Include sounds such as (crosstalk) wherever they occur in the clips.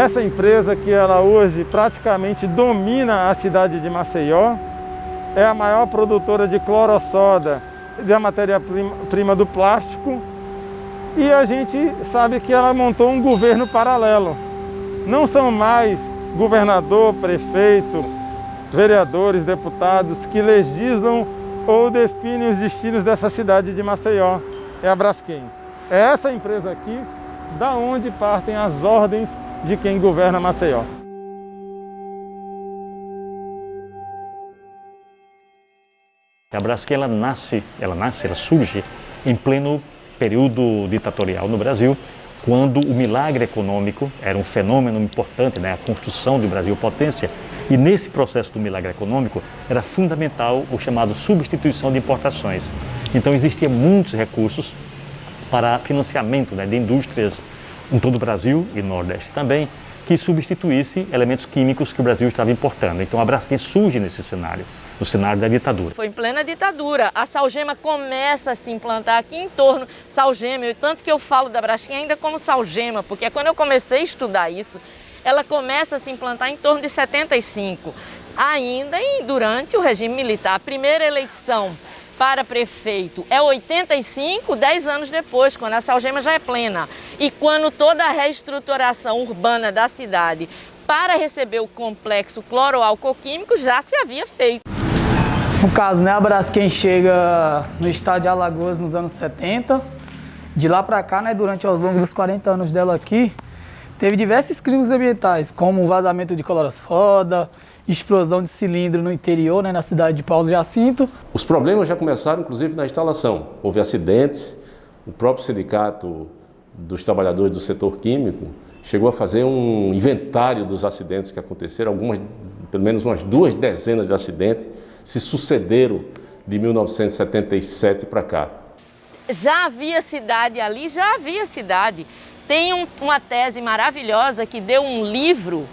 Essa empresa que ela hoje praticamente domina a cidade de Maceió, é a maior produtora de clorossoda da matéria-prima do plástico e a gente sabe que ela montou um governo paralelo. Não são mais governador, prefeito, vereadores, deputados que legislam ou definem os destinos dessa cidade de Maceió. É a Braskem. É essa empresa aqui da onde partem as ordens de quem governa Maceió. A Braskem ela nasce, ela nasce, ela surge em pleno período ditatorial no Brasil, quando o milagre econômico era um fenômeno importante, né? a construção do Brasil potência, e nesse processo do milagre econômico era fundamental o chamado substituição de importações. Então existia muitos recursos para financiamento né, de indústrias em todo o Brasil e Nordeste também, que substituísse elementos químicos que o Brasil estava importando. Então a Braskem surge nesse cenário no cenário da ditadura. Foi em plena ditadura. A salgema começa a se implantar aqui em torno, salgema, e tanto que eu falo da Braskem ainda como salgema, porque quando eu comecei a estudar isso, ela começa a se implantar em torno de 75, ainda e durante o regime militar. A primeira eleição para prefeito é 85, 10 anos depois, quando a salgema já é plena. E quando toda a reestruturação urbana da cidade para receber o complexo cloroalcoquímico já se havia feito. No caso, né, a Braskem chega no estado de Alagoas nos anos 70. De lá para cá, né, durante os longos dos 40 anos dela aqui, teve diversos crimes ambientais, como vazamento de clorosoda, explosão de cilindro no interior, né, na cidade de Paulo Jacinto. Os problemas já começaram, inclusive, na instalação. Houve acidentes, o próprio sindicato dos trabalhadores do setor químico chegou a fazer um inventário dos acidentes que aconteceram, algumas, pelo menos umas duas dezenas de acidentes, se sucederam de 1977 para cá. Já havia cidade ali, já havia cidade. Tem um, uma tese maravilhosa que deu um livro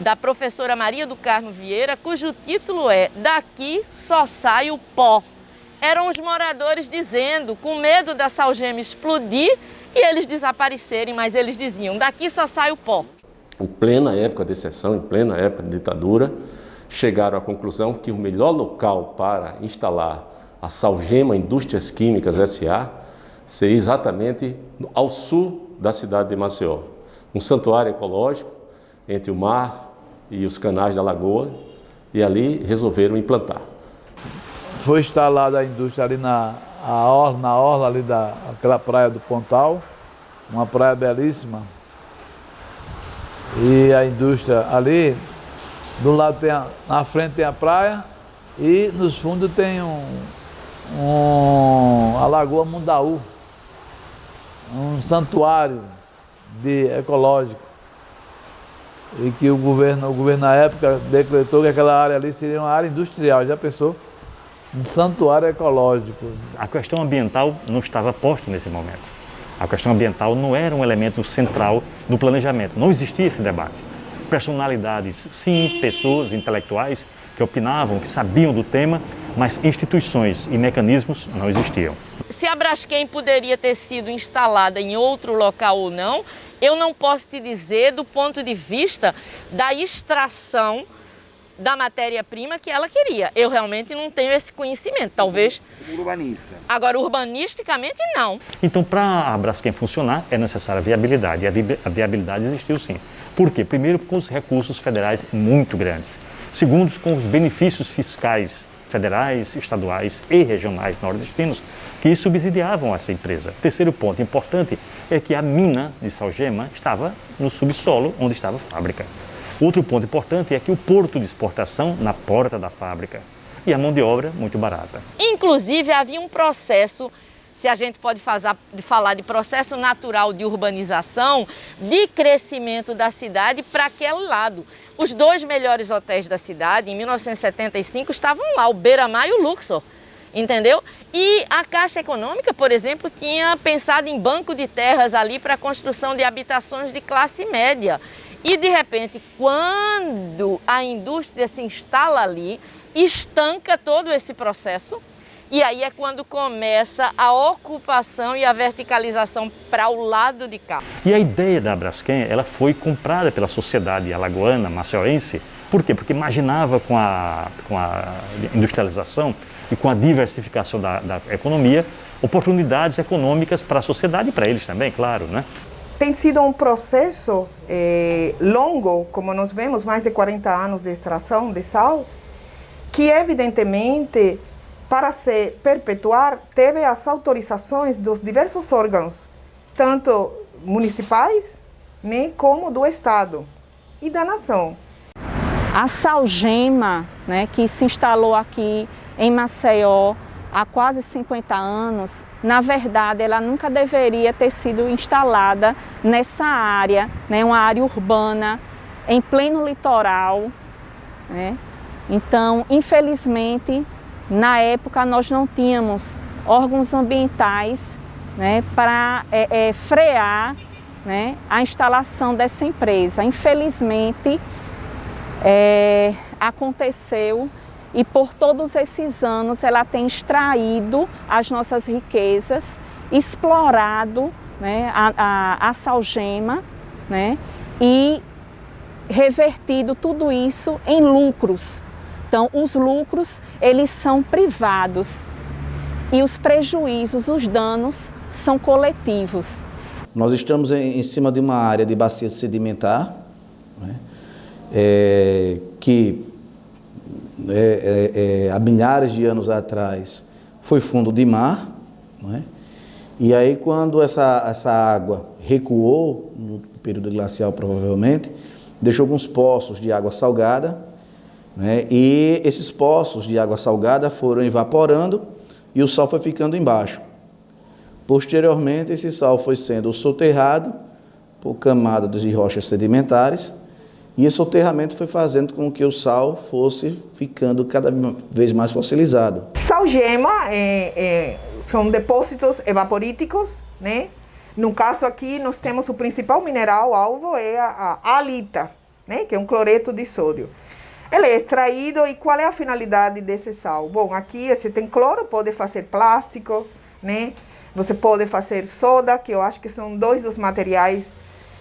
da professora Maria do Carmo Vieira, cujo título é Daqui só sai o pó. Eram os moradores dizendo, com medo da salgema explodir e eles desaparecerem, mas eles diziam, daqui só sai o pó. Em plena época de exceção, em plena época de ditadura, chegaram à conclusão que o melhor local para instalar a Salgema Indústrias Químicas S.A. seria exatamente ao sul da cidade de Maceió. Um santuário ecológico entre o mar e os canais da lagoa e ali resolveram implantar. Foi instalada a indústria ali na, orla, na orla ali daquela praia do Pontal, uma praia belíssima. E a indústria ali do lado tem a, na frente tem a praia e nos fundos tem um, um, a Lagoa Mundaú, um santuário de ecológico. E que o governo, o governo na época decretou que aquela área ali seria uma área industrial, já pensou? Um santuário ecológico. A questão ambiental não estava posta nesse momento. A questão ambiental não era um elemento central no planejamento, não existia esse debate personalidades, sim, pessoas intelectuais que opinavam, que sabiam do tema, mas instituições e mecanismos não existiam. Se a Braskem poderia ter sido instalada em outro local ou não, eu não posso te dizer do ponto de vista da extração da matéria-prima que ela queria. Eu realmente não tenho esse conhecimento, talvez... Urbanista. Agora, urbanisticamente, não. Então, para a Braskem funcionar, é necessária a viabilidade. E a viabilidade existiu sim. Por quê? Primeiro, com os recursos federais muito grandes. Segundo, com os benefícios fiscais federais, estaduais e regionais nordestinos que subsidiavam essa empresa. Terceiro ponto importante é que a mina de Salgema estava no subsolo onde estava a fábrica. Outro ponto importante é que o porto de exportação na porta da fábrica e a mão de obra muito barata. Inclusive havia um processo se a gente pode fazer, falar de processo natural de urbanização, de crescimento da cidade para aquele lado. Os dois melhores hotéis da cidade, em 1975, estavam lá, o Beira-Mar e o Luxor, entendeu? E a Caixa Econômica, por exemplo, tinha pensado em banco de terras ali para a construção de habitações de classe média. E, de repente, quando a indústria se instala ali, estanca todo esse processo E aí é quando começa a ocupação e a verticalização para o lado de cá. E a ideia da Braskem, ela foi comprada pela sociedade alagoana, maceiense. Por quê? Porque imaginava com a, com a industrialização e com a diversificação da, da economia, oportunidades econômicas para a sociedade e para eles também, claro, né? Tem sido um processo eh, longo, como nós vemos, mais de 40 anos de extração de sal, que evidentemente para se perpetuar, teve as autorizações dos diversos órgãos, tanto municipais, né, como do Estado e da nação. A Salgema, né, que se instalou aqui em Maceió há quase 50 anos, na verdade ela nunca deveria ter sido instalada nessa área, né, uma área urbana, em pleno litoral. Né? Então, infelizmente, na época, nós não tínhamos órgãos ambientais né, para é, é, frear né, a instalação dessa empresa. Infelizmente, é, aconteceu e por todos esses anos ela tem extraído as nossas riquezas, explorado né, a, a, a salgema né, e revertido tudo isso em lucros então, os lucros, eles são privados e os prejuízos, os danos, são coletivos. Nós estamos em, cima de uma área de bacia sedimentar, né, é, que é, é, é, há milhares de anos atrás foi fundo de mar, né, e aí quando essa, essa água recuou, no período glacial provavelmente, deixou alguns poços de água salgada, né? E esses poços de água salgada foram evaporando e o sal foi ficando embaixo. Posteriormente, esse sal foi sendo soterrado por camadas de rochas sedimentares e esse soterramento foi fazendo com que o sal fosse ficando cada vez mais fossilizado. Salgema é, é, são depósitos evaporíticos, né? No caso aqui, nós temos o principal mineral alvo, é a, a alita, né? que é um cloreto de sódio. Ele é extraído e qual é a finalidade desse sal? Bom, aqui você tem cloro, pode fazer plástico, né? Você pode fazer soda, que eu acho que são dois dos materiais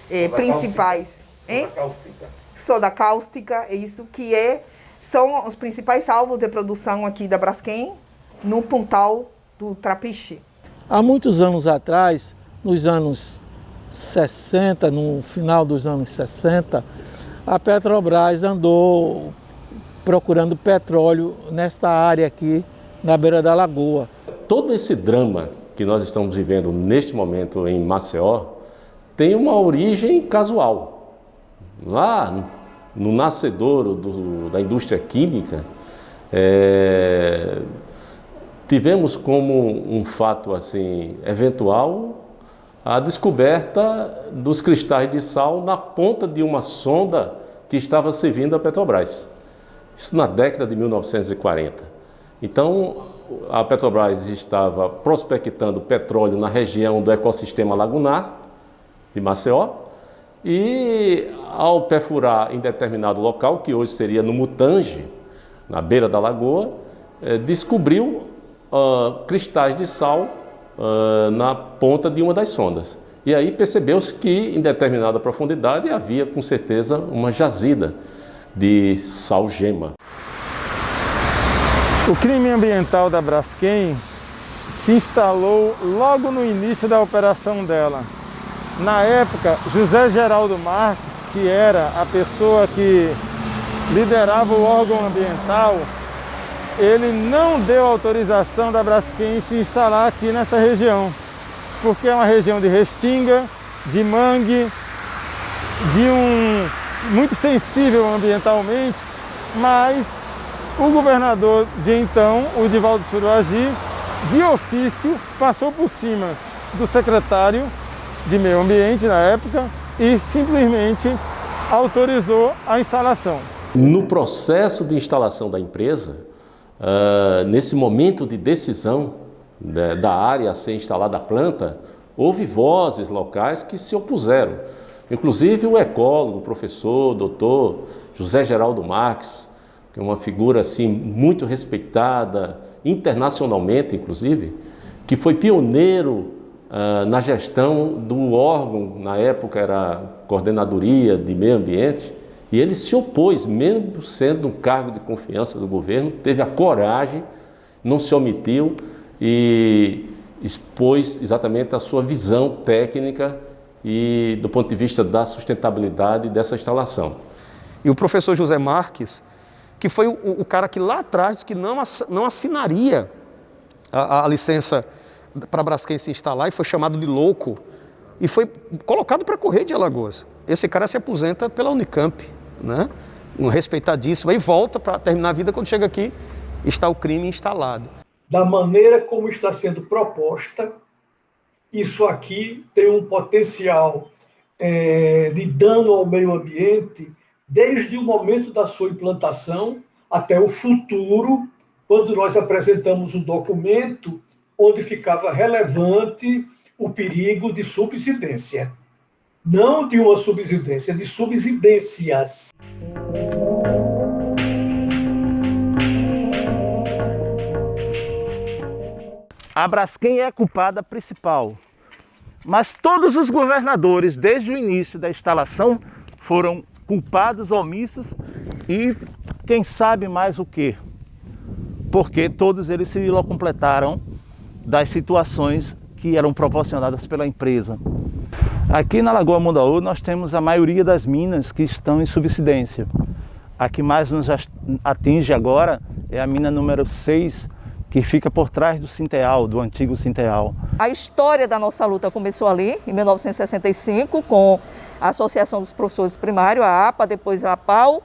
eh, principais. Soda cáustica. Soda cáustica, é isso que é, são os principais alvos de produção aqui da Braskem, no pontal do Trapiche. Há muitos anos atrás, nos anos 60, no final dos anos 60, a Petrobras andou procurando petróleo nesta área aqui, na beira da lagoa. Todo esse drama que nós estamos vivendo neste momento em Maceió tem uma origem casual. Lá no nascedouro do, da indústria química, é, tivemos como um fato assim eventual a descoberta dos cristais de sal na ponta de uma sonda que estava servindo a Petrobras. Isso na década de 1940. Então, a Petrobras estava prospectando petróleo na região do ecossistema lagunar de Maceió e, ao perfurar em determinado local, que hoje seria no Mutange, na beira da lagoa, eh, descobriu uh, cristais de sal uh, na ponta de uma das sondas. E aí percebeu-se que em determinada profundidade havia com certeza uma jazida de salgema. O crime ambiental da Braskem se instalou logo no início da operação dela. Na época, José Geraldo Marques, que era a pessoa que liderava o órgão ambiental, ele não deu autorização da Braskem se instalar aqui nessa região, porque é uma região de restinga, de mangue, de um muito sensível ambientalmente, mas o governador de então, o Divaldo Suruagi, de ofício passou por cima do secretário de meio ambiente na época e simplesmente autorizou a instalação. No processo de instalação da empresa, Uh, nesse momento de decisão da, da área a ser instalada a planta, houve vozes locais que se opuseram. Inclusive o ecólogo, professor, doutor José Geraldo Marques, que é uma figura assim muito respeitada internacionalmente, inclusive, que foi pioneiro uh, na gestão do órgão, na época era Coordenadoria de Meio Ambiente, e ele se opôs, mesmo sendo um cargo de confiança do governo, teve a coragem, não se omitiu e expôs exatamente a sua visão técnica e do ponto de vista da sustentabilidade dessa instalação. E o professor José Marques, que foi o, o cara que lá atrás que não, não assinaria a, a licença para Braskem se instalar e foi chamado de louco e foi colocado para correr de Alagoas. Esse cara se aposenta pela Unicamp, né? um respeitadíssimo, e volta para terminar a vida quando chega aqui está o crime instalado. Da maneira como está sendo proposta, isso aqui tem um potencial é, de dano ao meio ambiente desde o momento da sua implantação até o futuro, quando nós apresentamos um documento onde ficava relevante o perigo de subsidência. Não de uma subsidência, de subsidências. A Braskem é a culpada principal, mas todos os governadores, desde o início da instalação, foram culpados, omissos e quem sabe mais o que. Porque todos eles se completaram das situações que eram proporcionadas pela empresa. Aqui na Lagoa Mundaú nós temos a maioria das minas que estão em subsidência. A que mais nos atinge agora é a mina número 6, que fica por trás do Sinteal, do antigo Sinteal. A história da nossa luta começou ali, em 1965, com a Associação dos Professores Primários, a APA, depois a APAU,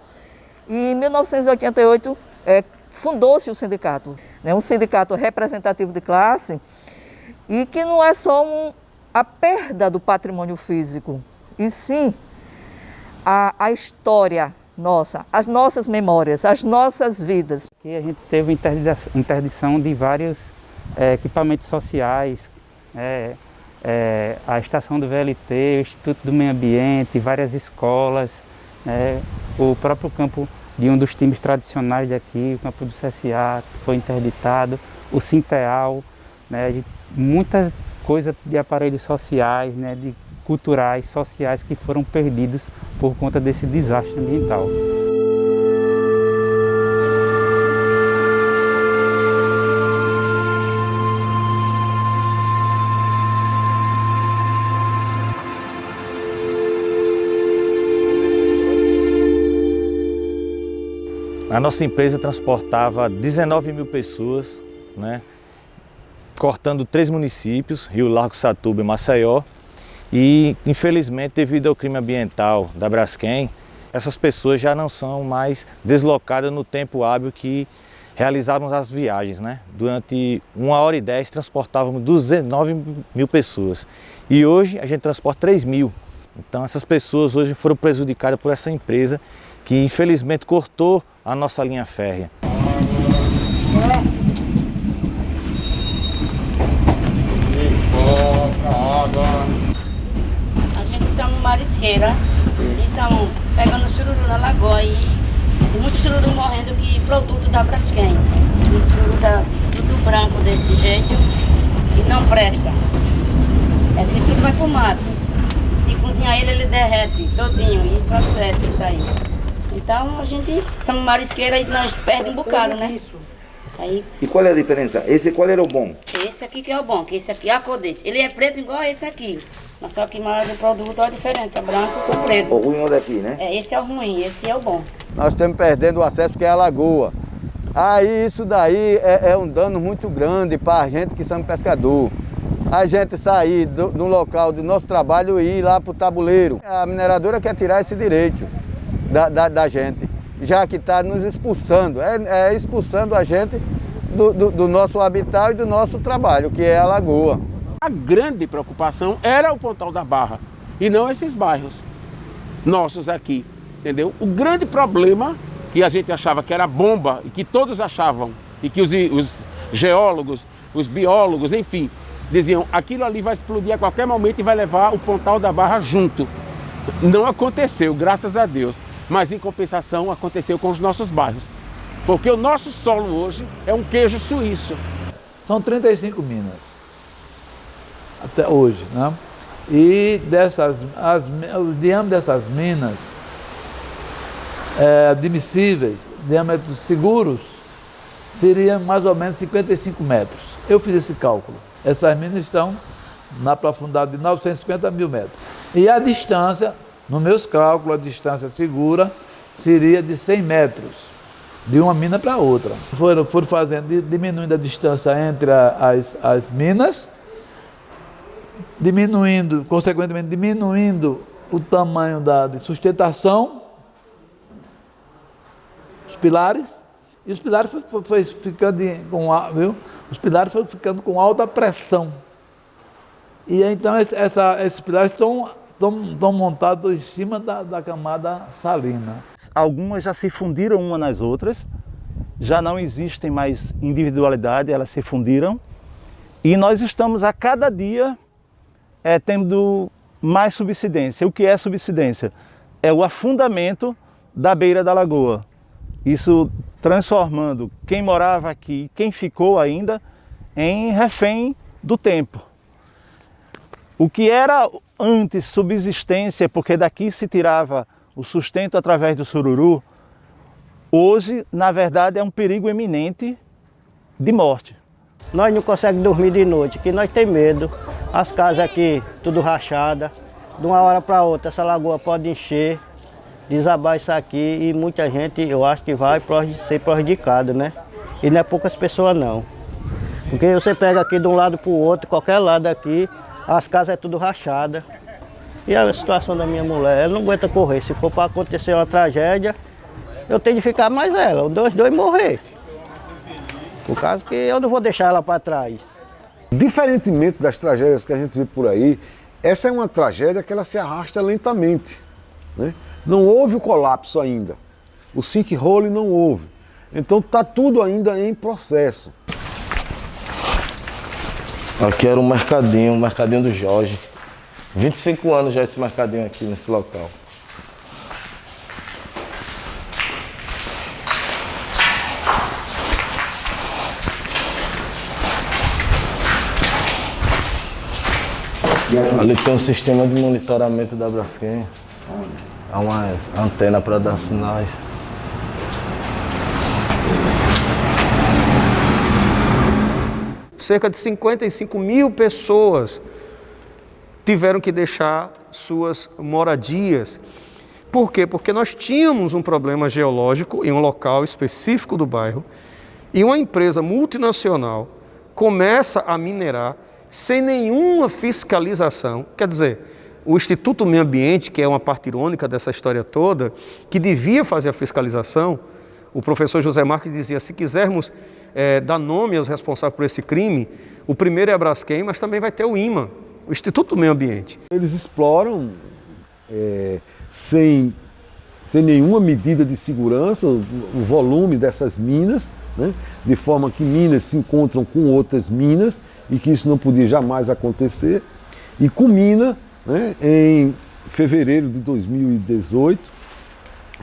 e em 1988 é, fundou-se o sindicato, né, um sindicato representativo de classe, e que não é só um, a perda do patrimônio físico, e sim a, a história nossa, as nossas memórias, as nossas vidas. Aqui a gente teve interdição de vários é, equipamentos sociais, é, é, a estação do VLT, o Instituto do Meio Ambiente, várias escolas, né, o próprio campo de um dos times tradicionais daqui, o campo do CSA, foi interditado, o Sinteal, né, muitas coisas de aparelhos sociais, né, de culturais, sociais que foram perdidos por conta desse desastre ambiental. Nossa empresa transportava 19 mil pessoas, né, cortando três municípios, Rio Largo, Satuba e Maceió. E, infelizmente, devido ao crime ambiental da Braskem, essas pessoas já não são mais deslocadas no tempo hábil que realizávamos as viagens. Né? Durante uma hora e dez transportávamos 19 mil pessoas e hoje a gente transporta 3 mil. Então essas pessoas hoje foram prejudicadas por essa empresa que infelizmente cortou a nossa linha férrea. A gente no marisqueira, então pegando chururu na lagoa e, e muito chururu morrendo que produto da Braskem. O chururu da, tudo branco desse jeito e não presta. É que tudo vai pro mato. Se cozinhar ele, ele derrete todinho e isso acontece isso aí. Então a gente, somos marisqueira e nós perdemos um bocado, né? Aí, e qual é a diferença? Esse qual era o bom? Esse aqui que é o bom, que esse aqui é a cor desse. Ele é preto igual esse aqui. Mas só que mais o produto olha a diferença, branco com preto. O ruim é o daqui, né? É, esse é o ruim, esse é o bom. Nós estamos perdendo o acesso que é a lagoa. Aí isso daí é, é um dano muito grande para a gente que somos pescador. A gente sair do, do local do nosso trabalho e ir lá para o tabuleiro. A mineradora quer tirar esse direito da, da, da gente, já que está nos expulsando, é, é, expulsando a gente do, do, do nosso habitat e do nosso trabalho, que é a lagoa. A grande preocupação era o Pontal da Barra e não esses bairros nossos aqui, entendeu? O grande problema que a gente achava que era bomba e que todos achavam e que os, os geólogos, os biólogos, enfim, diziam aquilo ali vai explodir a qualquer momento e vai levar o Pontal da Barra junto. Não aconteceu, graças a Deus mas em compensação aconteceu com os nossos bairros. Porque o nosso solo hoje é um queijo suíço. São 35 minas, até hoje. Né? E dessas, as, o diâmetro dessas minas é, admissíveis, diâmetros seguros, seria mais ou menos 55 metros. Eu fiz esse cálculo. Essas minas estão na profundidade de 950 mil metros. E a distância, nos meus cálculos, a distância segura seria de 100 metros, de uma mina para outra. Foram, foram fazendo, diminuindo a distância entre as, as minas, diminuindo, consequentemente, diminuindo o tamanho da de sustentação, os pilares, e os pilares foi, foi, foi ficando com, viu? Os pilares foram ficando com alta pressão. E então essa, esses pilares estão, estão, montados em cima da, da camada salina. Algumas já se fundiram umas nas outras, já não existem mais individualidade, elas se fundiram. E nós estamos a cada dia é, tendo mais subsidência. O que é subsidência? É o afundamento da beira da lagoa. Isso transformando quem morava aqui, quem ficou ainda, em refém do tempo. O que era antes subsistência, porque daqui se tirava o sustento através do sururu, hoje, na verdade, é um perigo eminente de morte. Nós não conseguimos dormir de noite, que nós temos medo. As casas aqui, tudo rachada. De uma hora para outra, essa lagoa pode encher, desabar isso aqui e muita gente, eu acho que vai ser prejudicado, né? E não é poucas pessoas não. Porque você pega aqui de um lado para o outro, qualquer lado aqui, as casas é tudo rachada. E a situação da minha mulher, ela não aguenta correr. Se for para acontecer uma tragédia, eu tenho de ficar mais ela, os dois, dois morrer. Por causa que eu não vou deixar ela para trás. Diferentemente das tragédias que a gente vê por aí, essa é uma tragédia que ela se arrasta lentamente. Né? Não houve o colapso ainda. O sinkhole não houve. Então está tudo ainda em processo. Aqui era um mercadinho, o um mercadinho do Jorge. 25 anos já esse mercadinho aqui nesse local. Ali tem um sistema de monitoramento da Braskem. Há uma antena para dar sinais. Cerca de 55 mil pessoas tiveram que deixar suas moradias. Por quê? Porque nós tínhamos um problema geológico em um local específico do bairro e uma empresa multinacional começa a minerar sem nenhuma fiscalização. Quer dizer, o Instituto Meio Ambiente, que é uma parte irônica dessa história toda, que devia fazer a fiscalização, o professor José Marques dizia, se quisermos é, dar nome aos responsáveis por esse crime, o primeiro é a Braskem, mas também vai ter o IMA, o Instituto do Meio Ambiente. Eles exploram é, sem, sem nenhuma medida de segurança o, o volume dessas minas, né, de forma que minas se encontram com outras minas e que isso não podia jamais acontecer. E culmina né, em fevereiro de 2018,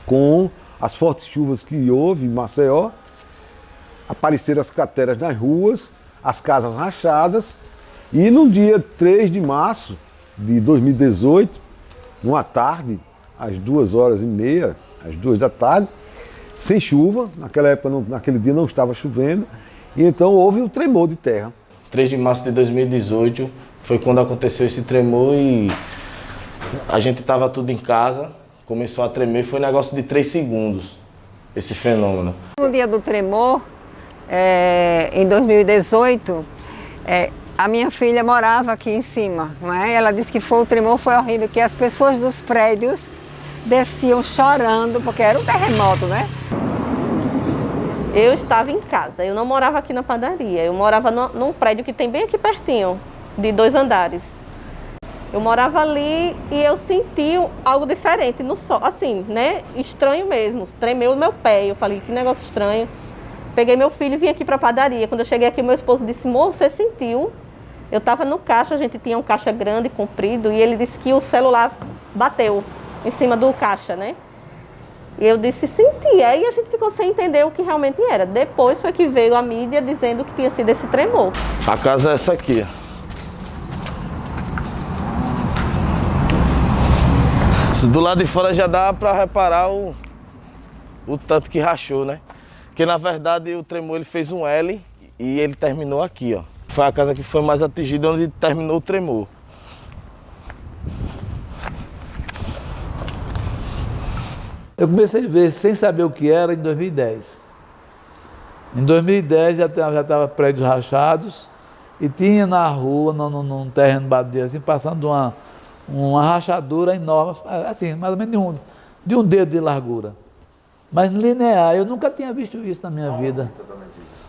com as fortes chuvas que houve em Maceió, apareceram as crateras nas ruas, as casas rachadas, e no dia 3 de março de 2018, numa tarde, às duas horas e meia, às duas da tarde, sem chuva, naquela época, não, naquele dia não estava chovendo, e então houve um tremor de terra. 3 de março de 2018 foi quando aconteceu esse tremor e a gente estava tudo em casa, começou a tremer, foi um negócio de 3 segundos, esse fenômeno. No dia do tremor, é, em 2018, é, a minha filha morava aqui em cima, não é? Ela disse que foi, o tremor foi horrível, que as pessoas dos prédios desciam chorando, porque era um terremoto, né? Eu estava em casa, eu não morava aqui na padaria, eu morava no, num prédio que tem bem aqui pertinho, de dois andares. Eu morava ali e eu senti algo diferente no sol, assim, né? Estranho mesmo, tremeu o meu pé, eu falei, que negócio estranho. Peguei meu filho e vim aqui para a padaria. Quando eu cheguei aqui, meu esposo disse, moço, você sentiu? Eu estava no caixa, a gente tinha um caixa grande, comprido, e ele disse que o celular bateu em cima do caixa, né? E eu disse, senti. Aí a gente ficou sem entender o que realmente era. Depois foi que veio a mídia dizendo que tinha sido esse tremor. A casa é essa aqui. Do lado de fora já dá para reparar o, o tanto que rachou, né? Porque na verdade o tremor ele fez um L e ele terminou aqui, ó. Foi a casa que foi mais atingida onde terminou o tremor. Eu comecei a ver sem saber o que era em 2010. Em 2010 já estava prédios rachados e tinha na rua, num, num terreno badio, assim, passando uma, uma rachadura enorme, assim, mais ou menos de um, de um dedo de largura. Mas linear, eu nunca tinha visto isso na minha vida.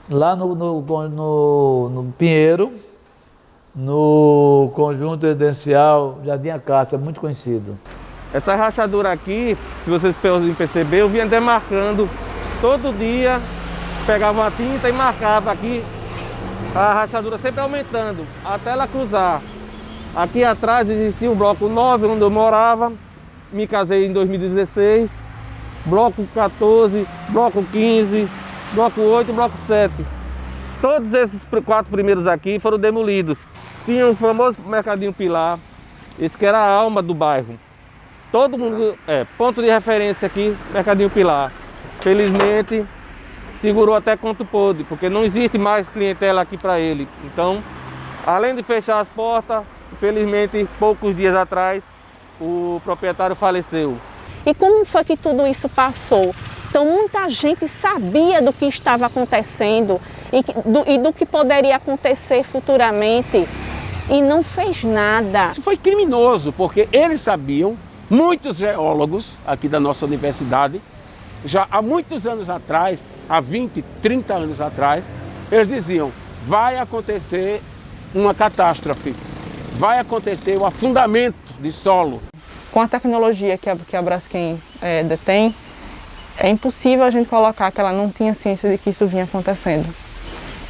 Lá no, no, no, no Pinheiro, no conjunto residencial Jardim Acácia, muito conhecido. Essa rachadura aqui, se vocês podem perceber, eu vinha demarcando todo dia, pegava uma tinta e marcava aqui, a rachadura sempre aumentando, até ela cruzar. Aqui atrás existia o bloco 9, onde eu morava, me casei em 2016, bloco 14, bloco 15, bloco 8 bloco 7. Todos esses quatro primeiros aqui foram demolidos. Tinha o famoso Mercadinho Pilar, esse que era a alma do bairro. Todo mundo, é, ponto de referência aqui, Mercadinho Pilar. Felizmente, segurou até quanto pôde, porque não existe mais clientela aqui para ele. Então, além de fechar as portas, infelizmente, poucos dias atrás, o proprietário faleceu. E como foi que tudo isso passou? Então, muita gente sabia do que estava acontecendo e do, e do que poderia acontecer futuramente e não fez nada. Isso foi criminoso, porque eles sabiam Muitos geólogos aqui da nossa universidade, já há muitos anos atrás, há 20, 30 anos atrás, eles diziam, vai acontecer uma catástrofe, vai acontecer o afundamento de solo. Com a tecnologia que a, que a Braskem é, detém, é impossível a gente colocar que ela não tinha ciência de que isso vinha acontecendo.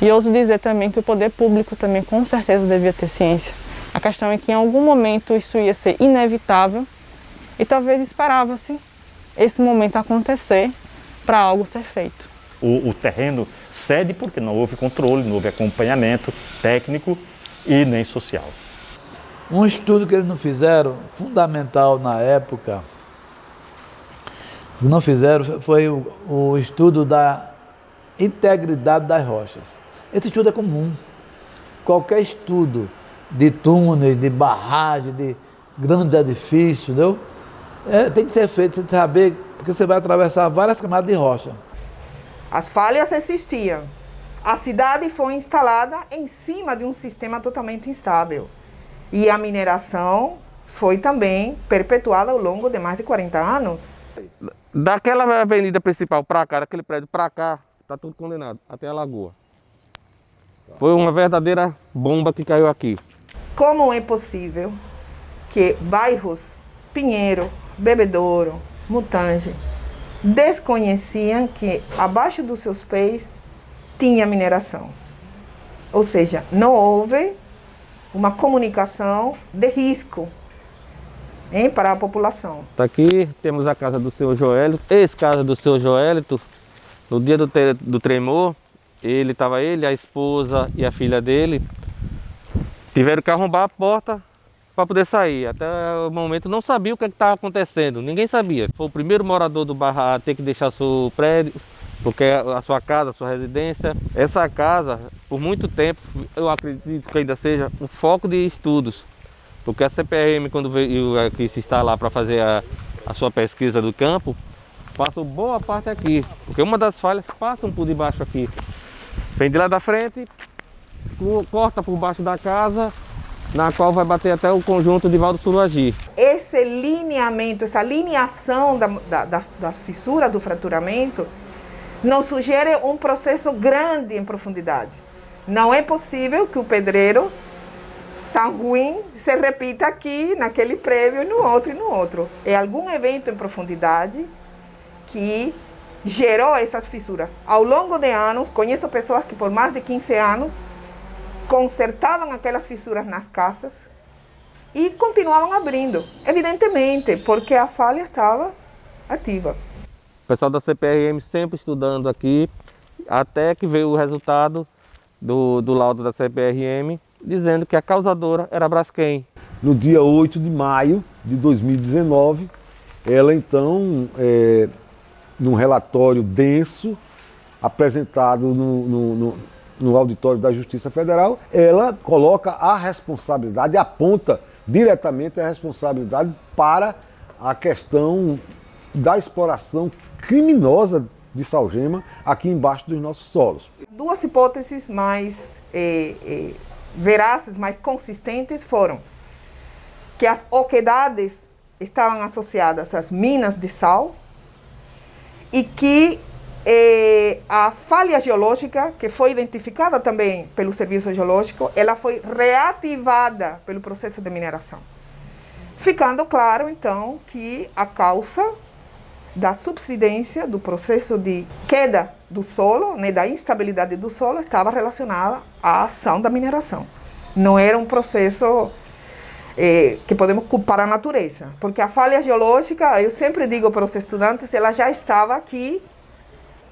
E ouso dizer também que o poder público também com certeza devia ter ciência. A questão é que em algum momento isso ia ser inevitável e talvez esperava-se esse momento acontecer para algo ser feito. O, o, terreno cede porque não houve controle, não houve acompanhamento técnico e nem social. Um estudo que eles não fizeram, fundamental na época, que não fizeram, foi o, o estudo da integridade das rochas. Esse estudo é comum. Qualquer estudo de túneis, de barragem, de grandes edifícios, é, tem que ser feito, você saber, porque você vai atravessar várias camadas de rocha. As falhas existiam. A cidade foi instalada em cima de um sistema totalmente instável. E a mineração foi também perpetuada ao longo de mais de 40 anos. Daquela avenida principal para cá, daquele prédio para cá, está tudo condenado, até a lagoa. Foi uma verdadeira bomba que caiu aqui. Como é possível que bairros Pinheiro, Bebedouro, Mutange, desconheciam que abaixo dos seus pés tinha mineração. Ou seja, não houve uma comunicação de risco hein, para a população. Tá aqui temos a casa do seu Joélito, ex-casa do seu Joélito, no dia do, do tremor, ele estava ele, a esposa e a filha dele, tiveram que arrombar a porta para poder sair. Até o momento não sabia o que é estava acontecendo, ninguém sabia. Foi o primeiro morador do bairro a ter que deixar seu prédio, porque a sua casa, a sua residência. Essa casa, por muito tempo, eu acredito que ainda seja um foco de estudos. Porque a CPRM, quando veio aqui se instalar para fazer a, a sua pesquisa do campo, passa boa parte aqui. Porque uma das falhas passam por debaixo aqui. Vem de lá da frente, corta por baixo da casa na qual vai bater até o conjunto de Valdo Suragi. Esse lineamento, essa lineação da, da, da, da fissura do fraturamento nos sugere um processo grande em profundidade. Não é possível que o pedreiro tão ruim se repita aqui, naquele prédio, no outro e no outro. É algum evento em profundidade que gerou essas fissuras. Ao longo de anos, conheço pessoas que por mais de 15 anos consertavam aquelas fissuras nas casas e continuavam abrindo, evidentemente, porque a falha estava ativa. Pessoal da CPRM sempre estudando aqui, até que veio o resultado do, do laudo da CPRM, dizendo que a causadora era a Braskem. No dia 8 de maio de 2019, ela então, é, num relatório denso, apresentado no, no, no, no auditório da Justiça Federal, ela coloca a responsabilidade, aponta diretamente a responsabilidade para a questão da exploração criminosa de salgema aqui embaixo dos nossos solos. Duas hipóteses mais eh, eh, verazes, mais consistentes foram que as oquedades estavam associadas às minas de sal e que eh, a falha geológica, que foi identificada também pelo Serviço Geológico, ela foi reativada pelo processo de mineração. Ficando claro, então, que a causa da subsidência do processo de queda do solo, né, da instabilidade do solo, estava relacionada à ação da mineração. Não era um processo eh, que podemos culpar a natureza, porque a falha geológica, eu sempre digo para os estudantes, ela já estava aqui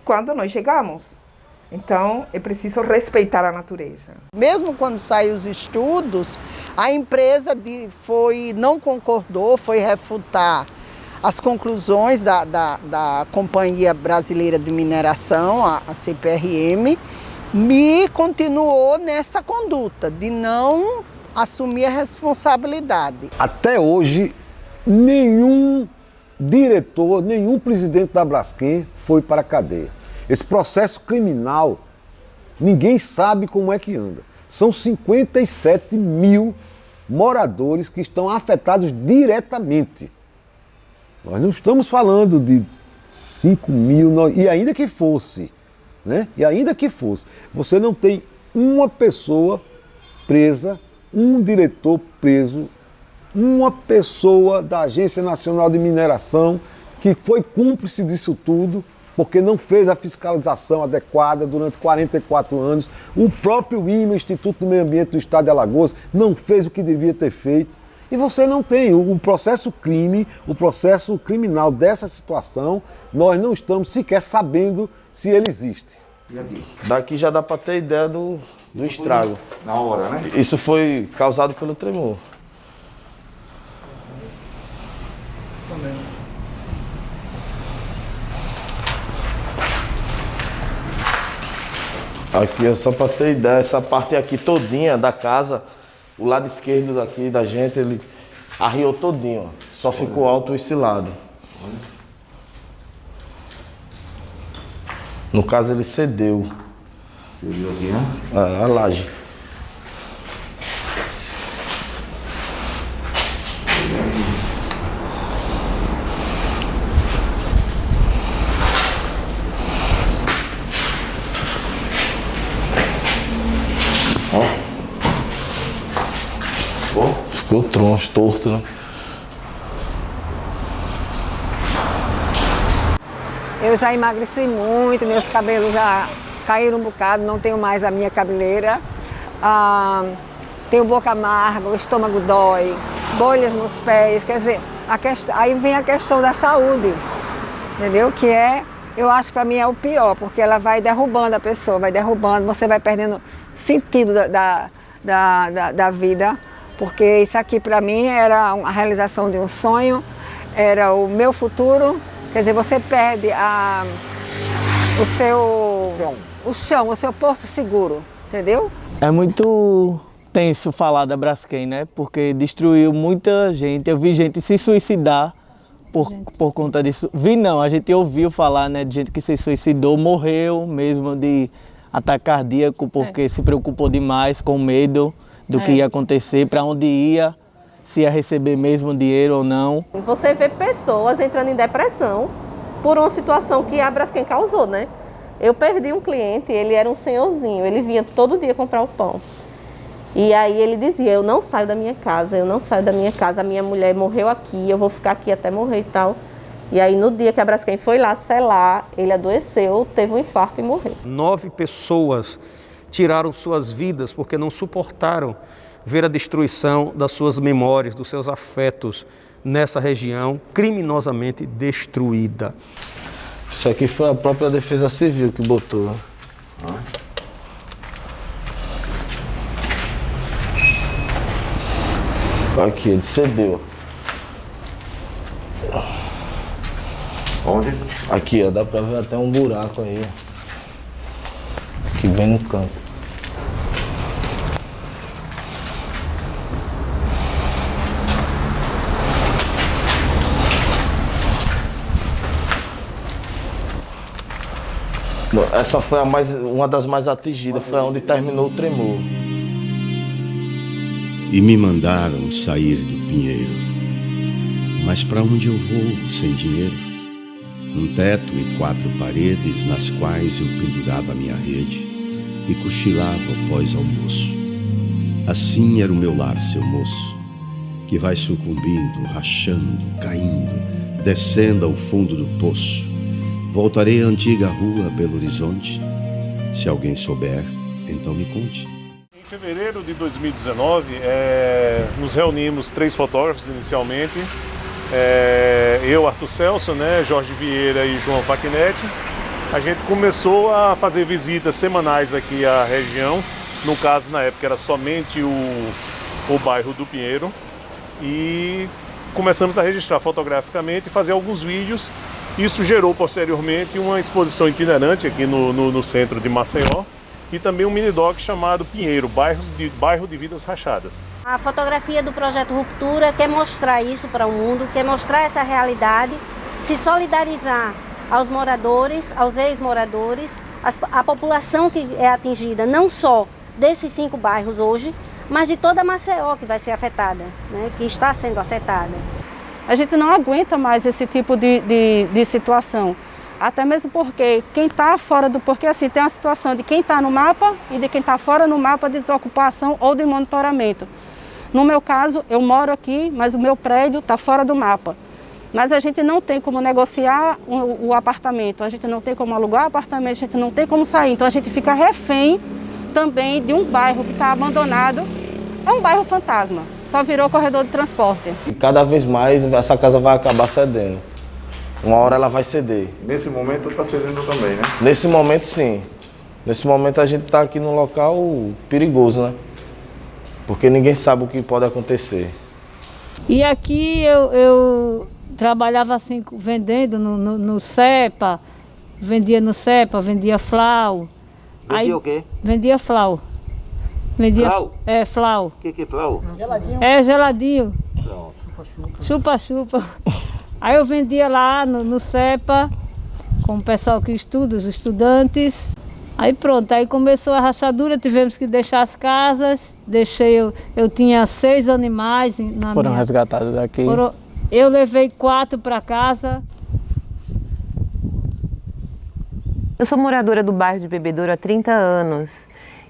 quando nós chegamos. Então, é preciso respeitar a natureza. Mesmo quando saem os estudos, a empresa de, foi, não concordou, foi refutar as conclusões da, da, da Companhia Brasileira de Mineração, a, a CPRM, me continuou nessa conduta de não assumir a responsabilidade. Até hoje, nenhum diretor, nenhum presidente da Braskem foi para a cadeia. Esse processo criminal, ninguém sabe como é que anda. São 57 mil moradores que estão afetados diretamente. Nós não estamos falando de 5 mil, e ainda que fosse, né? E ainda que fosse, você não tem uma pessoa presa, um diretor preso, uma pessoa da Agência Nacional de Mineração que foi cúmplice disso tudo, porque não fez a fiscalização adequada durante 44 anos. O próprio IMA, Instituto do Meio Ambiente do Estado de Alagoas, não fez o que devia ter feito. E você não tem o processo crime, o processo criminal dessa situação, nós não estamos sequer sabendo se ele existe. Daqui já dá para ter ideia do, do estrago. Na hora, né? Isso foi causado pelo tremor. Aqui é só para ter ideia, essa parte aqui todinha da casa, o lado esquerdo daqui da gente, ele arriou todinho, ó. só ficou alto esse lado. No caso ele cedeu. Cedeu aqui, né? É, a laje. Torto, né? Eu já emagreci muito, meus cabelos já caíram um bocado, não tenho mais a minha cabeleira. Ah, tenho boca amarga, o estômago dói, bolhas nos pés, quer dizer, questão, aí vem a questão da saúde, entendeu? Que é, eu acho que para mim é o pior, porque ela vai derrubando a pessoa, vai derrubando, você vai perdendo sentido da, da, da, da vida porque isso aqui para mim era a realização de um sonho, era o meu futuro. Quer dizer, você perde a, o seu o chão, o seu porto seguro, entendeu? É muito tenso falar da Braskem, né? Porque destruiu muita gente. Eu vi gente se suicidar por, por conta disso. Vi não, a gente ouviu falar né, de gente que se suicidou, morreu mesmo de ataque cardíaco porque é. se preocupou demais, com medo do é. que ia acontecer, para onde ia, se ia receber mesmo dinheiro ou não. Você vê pessoas entrando em depressão por uma situação que a Braskem causou, né? Eu perdi um cliente, ele era um senhorzinho, ele vinha todo dia comprar o pão. E aí ele dizia, eu não saio da minha casa, eu não saio da minha casa, a minha mulher morreu aqui, eu vou ficar aqui até morrer e tal. E aí no dia que a Braskem foi lá selar, ele adoeceu, teve um infarto e morreu. Nove pessoas tiraram suas vidas porque não suportaram ver a destruição das suas memórias, dos seus afetos nessa região criminosamente destruída. Isso aqui foi a própria Defesa Civil que botou. Aqui, ele cedeu. Onde? Aqui, ó, dá pra ver até um buraco aí. Ó. Aqui bem no canto. Essa foi a mais, uma das mais atingidas, foi onde terminou o tremor. E me mandaram sair do pinheiro. Mas para onde eu vou sem dinheiro? Um teto e quatro paredes nas quais eu pendurava minha rede e cochilava após almoço. Assim era o meu lar, seu moço, que vai sucumbindo, rachando, caindo, descendo ao fundo do poço. Voltarei à antiga rua Belo Horizonte. Se alguém souber, então me conte. Em fevereiro de 2019, eh, nos reunimos três fotógrafos inicialmente. Eh, eu, Arthur Celso, né, Jorge Vieira e João Facchinetti. A gente começou a fazer visitas semanais aqui à região. No caso, na época, era somente o, o bairro do Pinheiro. E começamos a registrar fotograficamente e fazer alguns vídeos. Isso gerou posteriormente uma exposição itinerante aqui no, no, no centro de Maceió e também um mini-doc chamado Pinheiro, bairro de, bairro de Vidas Rachadas. A fotografia do projeto Ruptura quer mostrar isso para o mundo, quer mostrar essa realidade, se solidarizar aos moradores, aos ex-moradores, a população que é atingida não só desses cinco bairros hoje, mas de toda Maceió que vai ser afetada, né, que está sendo afetada. A gente não aguenta mais esse tipo de, de, de situação. Até mesmo porque quem está fora do. Porque assim, tem a situação de quem está no mapa e de quem está fora no mapa de desocupação ou de monitoramento. No meu caso, eu moro aqui, mas o meu prédio está fora do mapa. Mas a gente não tem como negociar o, o apartamento, a gente não tem como alugar o apartamento, a gente não tem como sair. Então a gente fica refém também de um bairro que está abandonado. É um bairro fantasma, só virou corredor de transporte. E cada vez mais essa casa vai acabar cedendo. Uma hora ela vai ceder. Nesse momento está cedendo também, né? Nesse momento, sim. Nesse momento a gente está aqui num local perigoso, né? Porque ninguém sabe o que pode acontecer. E aqui eu, eu trabalhava assim, vendendo no, no, no CEPA, vendia no CEPA, vendia flau. Vendia o quê? Vendia flau. Vendia, Flau? É, flau. O que que é flau? É geladinho. Chupa-chupa. (laughs) Aí eu vendia lá no, no CEPA, com o pessoal que estuda, os estudantes. Aí pronto, aí começou a rachadura, tivemos que deixar as casas. Deixei, eu, eu tinha seis animais na Foram minha... resgatados daqui. Foram- eu levei quatro para casa. Eu sou moradora do bairro de Bebedouro há 30 anos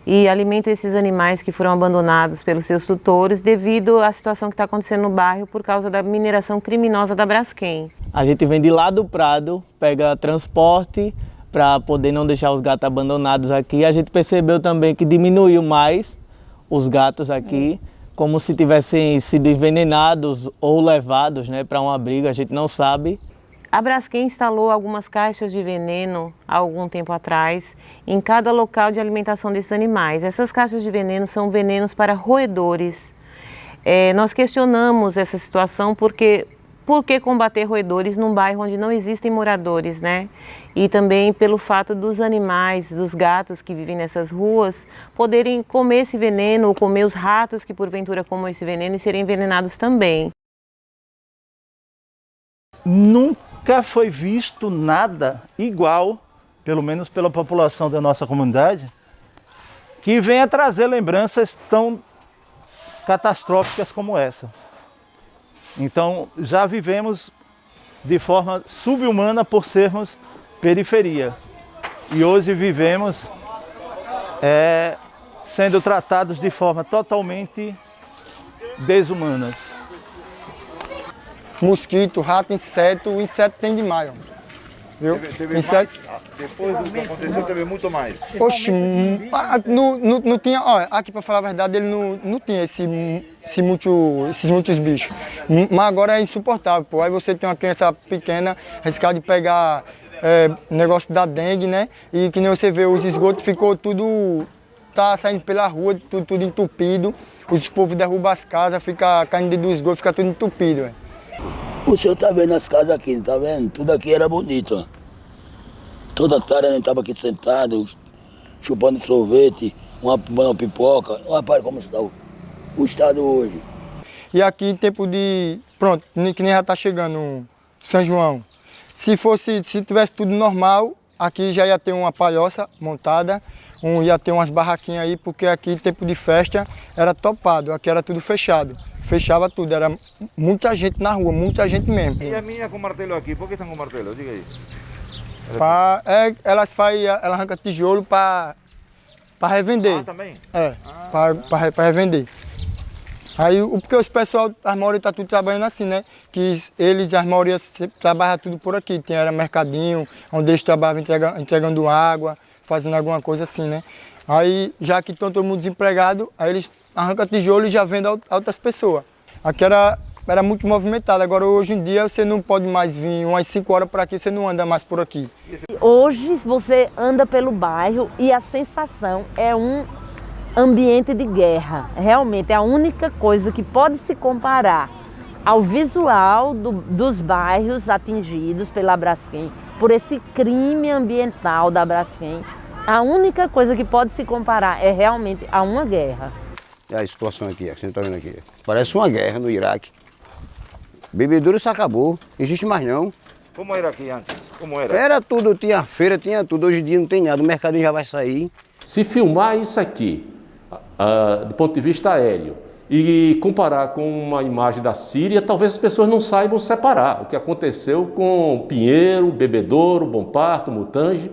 e alimento esses animais que foram abandonados pelos seus tutores devido à situação que está acontecendo no bairro por causa da mineração criminosa da Braskem. A gente vem de lá do Prado, pega transporte para poder não deixar os gatos abandonados aqui. A gente percebeu também que diminuiu mais os gatos aqui, como se tivessem sido envenenados ou levados né, para um abrigo, a gente não sabe. A Braskem instalou algumas caixas de veneno há algum tempo atrás em cada local de alimentação desses animais. Essas caixas de veneno são venenos para roedores. É, nós questionamos essa situação porque por que combater roedores num bairro onde não existem moradores, né? E também pelo fato dos animais, dos gatos que vivem nessas ruas, poderem comer esse veneno ou comer os ratos que porventura comam esse veneno e serem envenenados também. Nunca foi visto nada igual, pelo menos pela população da nossa comunidade, que venha trazer lembranças tão catastróficas como essa. Então, já vivemos de forma subhumana por sermos periferia. E hoje vivemos é, sendo tratados de forma totalmente desumanas. Mosquito, rato, inseto, o inseto tem demais. ó. Viu? Teve, teve mais, depois do que aconteceu, teve muito mais. Hum, ah, não, não, não tinha, ó, aqui pra falar a verdade, ele não, não tinha esse, esse muito, esses muitos bichos. Mas agora é insuportável, pô. Aí você tem uma criança pequena, arriscar de pegar é, negócio da dengue, né? E que nem você vê, os esgotos ficou tudo, tá saindo pela rua, tudo, tudo entupido. Os povos derrubam as casas, fica caindo do esgoto, fica tudo entupido. Véio. O senhor tá vendo as casas aqui, tá vendo? Tudo aqui era bonito. Toda tarde a gente tava aqui sentado, chupando sorvete, uma, uma pipoca. Rapaz, como está o, o estado hoje. E aqui em tempo de. Pronto, que nem já tá chegando São João. Se fosse, se tivesse tudo normal, aqui já ia ter uma palhoça montada, um, ia ter umas barraquinhas aí, porque aqui tempo de festa era topado, aqui era tudo fechado. Fechava tudo, era muita gente na rua, muita gente mesmo. E a minha com martelo aqui, por que estão com martelo? Diga aí. Pra, é, elas faz, ela arranca tijolo para revender. Ah, também? É, ah, para revender. Aí, porque os pessoal, as maioria tá tudo trabalhando assim, né? Que eles, as maioria, trabalham tudo por aqui. Tem era mercadinho, onde eles trabalhavam entregando, entregando água, fazendo alguma coisa assim, né? Aí, já que estão todo mundo desempregado, aí eles arrancam tijolo e já vendem a outras pessoas. Aqui era, era muito movimentado, agora hoje em dia você não pode mais vir umas 5 horas por aqui, você não anda mais por aqui. Hoje você anda pelo bairro e a sensação é um ambiente de guerra. Realmente é a única coisa que pode se comparar ao visual do, dos bairros atingidos pela Braskem, por esse crime ambiental da Braskem. A única coisa que pode se comparar é realmente a uma guerra. É a situação aqui, você está vendo aqui. Parece uma guerra no Iraque. Bebedouro isso acabou, não existe mais não. Como era aqui antes? Como era? Era tudo, tinha feira, tinha tudo. Hoje em dia não tem nada, o mercadinho já vai sair. Se filmar isso aqui, uh, do ponto de vista aéreo, e comparar com uma imagem da Síria, talvez as pessoas não saibam separar o que aconteceu com Pinheiro, Bebedouro, Bom Parto, Mutange,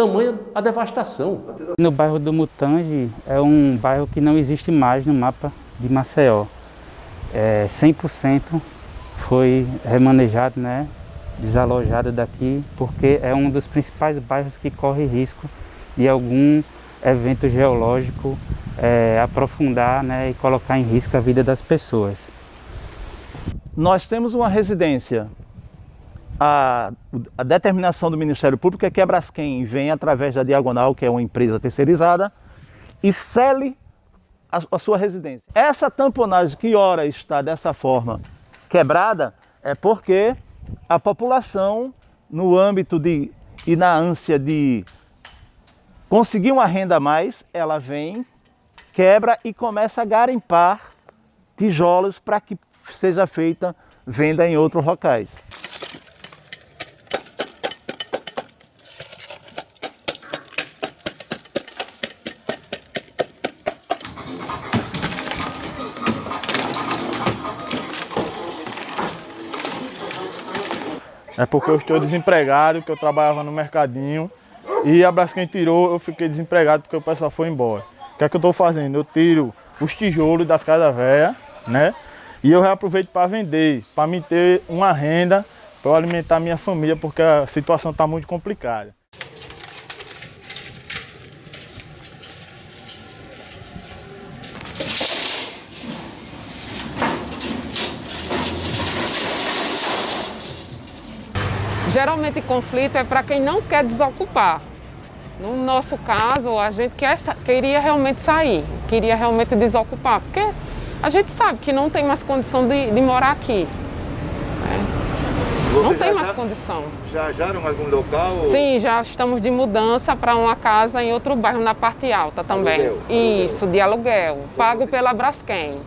tamanha a devastação. No bairro do Mutange é um bairro que não existe mais no mapa de Maceió. É, 100% foi remanejado, né, desalojado daqui, porque é um dos principais bairros que corre risco de algum evento geológico é, aprofundar né, e colocar em risco a vida das pessoas. Nós temos uma residência. A, a determinação do Ministério Público é que a Braskem vem através da Diagonal, que é uma empresa terceirizada, e cele a, a sua residência. Essa tamponagem que ora está dessa forma quebrada é porque a população, no âmbito de e na ânsia de conseguir uma renda a mais, ela vem, quebra e começa a garimpar tijolos para que seja feita venda em outros locais. É porque eu estou desempregado, que eu trabalhava no mercadinho e a Braskem tirou, eu fiquei desempregado porque o pessoal foi embora. O que é que eu estou fazendo? Eu tiro os tijolos das casas velhas, né? E eu reaproveito para vender, para me ter uma renda, para alimentar minha família, porque a situação está muito complicada. Geralmente conflito é para quem não quer desocupar. No nosso caso, a gente quer, queria realmente sair, queria realmente desocupar, porque a gente sabe que não tem mais condição de, de morar aqui. Né? Não tem mais já, condição. Já já em algum local? Sim, já estamos de mudança para uma casa em outro bairro, na parte alta também. Aluguel, Isso, aluguel. de aluguel, pago pela Braskem.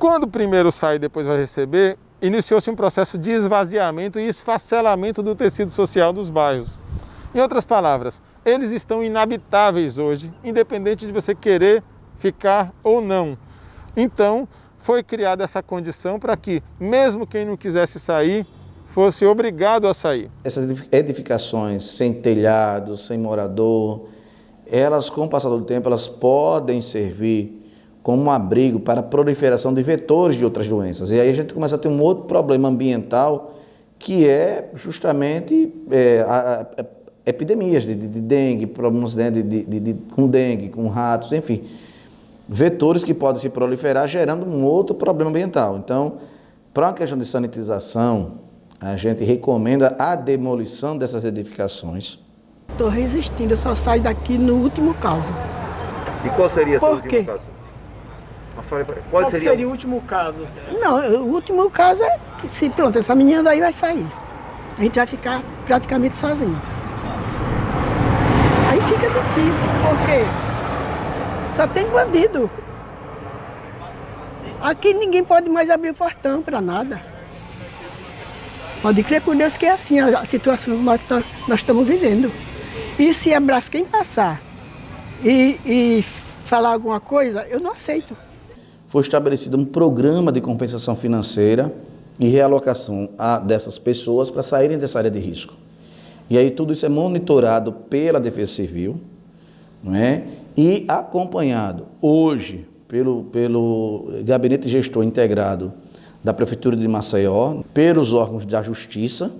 Quando o primeiro sai e depois vai receber, iniciou-se um processo de esvaziamento e esfacelamento do tecido social dos bairros. Em outras palavras, eles estão inabitáveis hoje, independente de você querer ficar ou não. Então, foi criada essa condição para que, mesmo quem não quisesse sair, fosse obrigado a sair. Essas edificações sem telhado, sem morador, elas, com o passar do tempo, elas podem servir como um abrigo para a proliferação de vetores de outras doenças. E aí a gente começa a ter um outro problema ambiental que é justamente é, a, a, epidemias de, de, de, dengue, problemas né, de, de, com dengue, com ratos, enfim, vetores que podem se proliferar gerando um outro problema ambiental. Então, para uma questão de sanitização, a gente recomenda a demolição dessas edificações. Estou resistindo, eu só saio daqui no último caso. E qual seria Por seu último caso? Qual Qual seria, seria o último caso? Não, o último caso é que se pronto, essa menina daí vai sair. A gente vai ficar praticamente sozinho. Aí fica difícil, porque só tem bandido. Aqui ninguém pode mais abrir o portão para nada. Pode crer por Deus que é assim a situação que nós, nós estamos vivendo. E se a Braskem passar e, e falar alguma coisa, eu não aceito. Foi estabelecido um programa de compensação financeira e realocação a- dessas pessoas para saírem dessa área de risco. E aí tudo isso é monitorado pela Defesa Civil não é? e acompanhado hoje pelo, pelo Gabinete Gestor Integrado da Prefeitura de Maceió, pelos órgãos da Justiça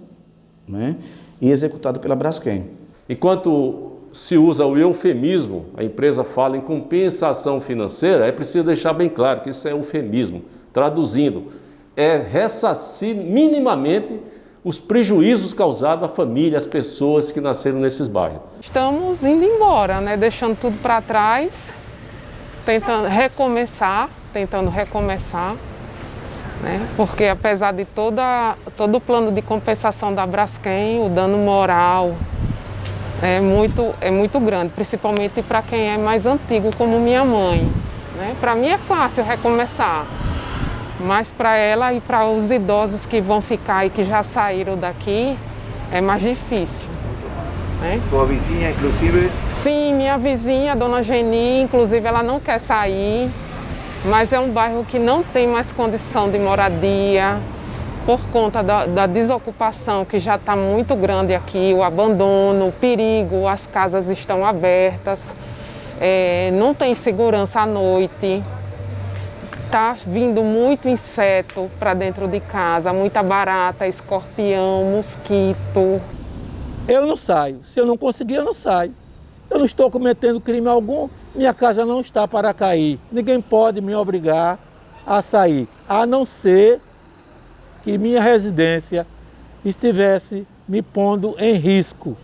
né? e executado pela Braskem. Enquanto se usa o eufemismo, a empresa fala em compensação financeira, é preciso deixar bem claro que isso é eufemismo. Traduzindo, é ressarcir minimamente os prejuízos causados à família, às pessoas que nasceram nesses bairros. Estamos indo embora, né? deixando tudo para trás, tentando recomeçar, tentando recomeçar, né? porque apesar de toda, todo o plano de compensação da Braskem, o dano moral é muito, é muito grande, principalmente para quem é mais antigo, como minha mãe. Né? Para mim é fácil recomeçar, mas para ela e para os idosos que vão ficar e que já saíram daqui, é mais difícil. Né? Sua vizinha, inclusive, Sim, minha vizinha, dona Geni, inclusive ela não quer sair, mas é um bairro que não tem mais condição de moradia por conta da, da desocupação que já está muito grande aqui, o abandono, o perigo, as casas estão abertas, é, não tem segurança à noite, está vindo muito inseto para dentro de casa, muita barata, escorpião, mosquito. Eu não saio. Se eu não conseguir, eu não saio. Eu não estou cometendo crime algum, minha casa não está para cair. Ninguém pode me obrigar a sair, a não ser que minha residência estivesse me pondo em risco,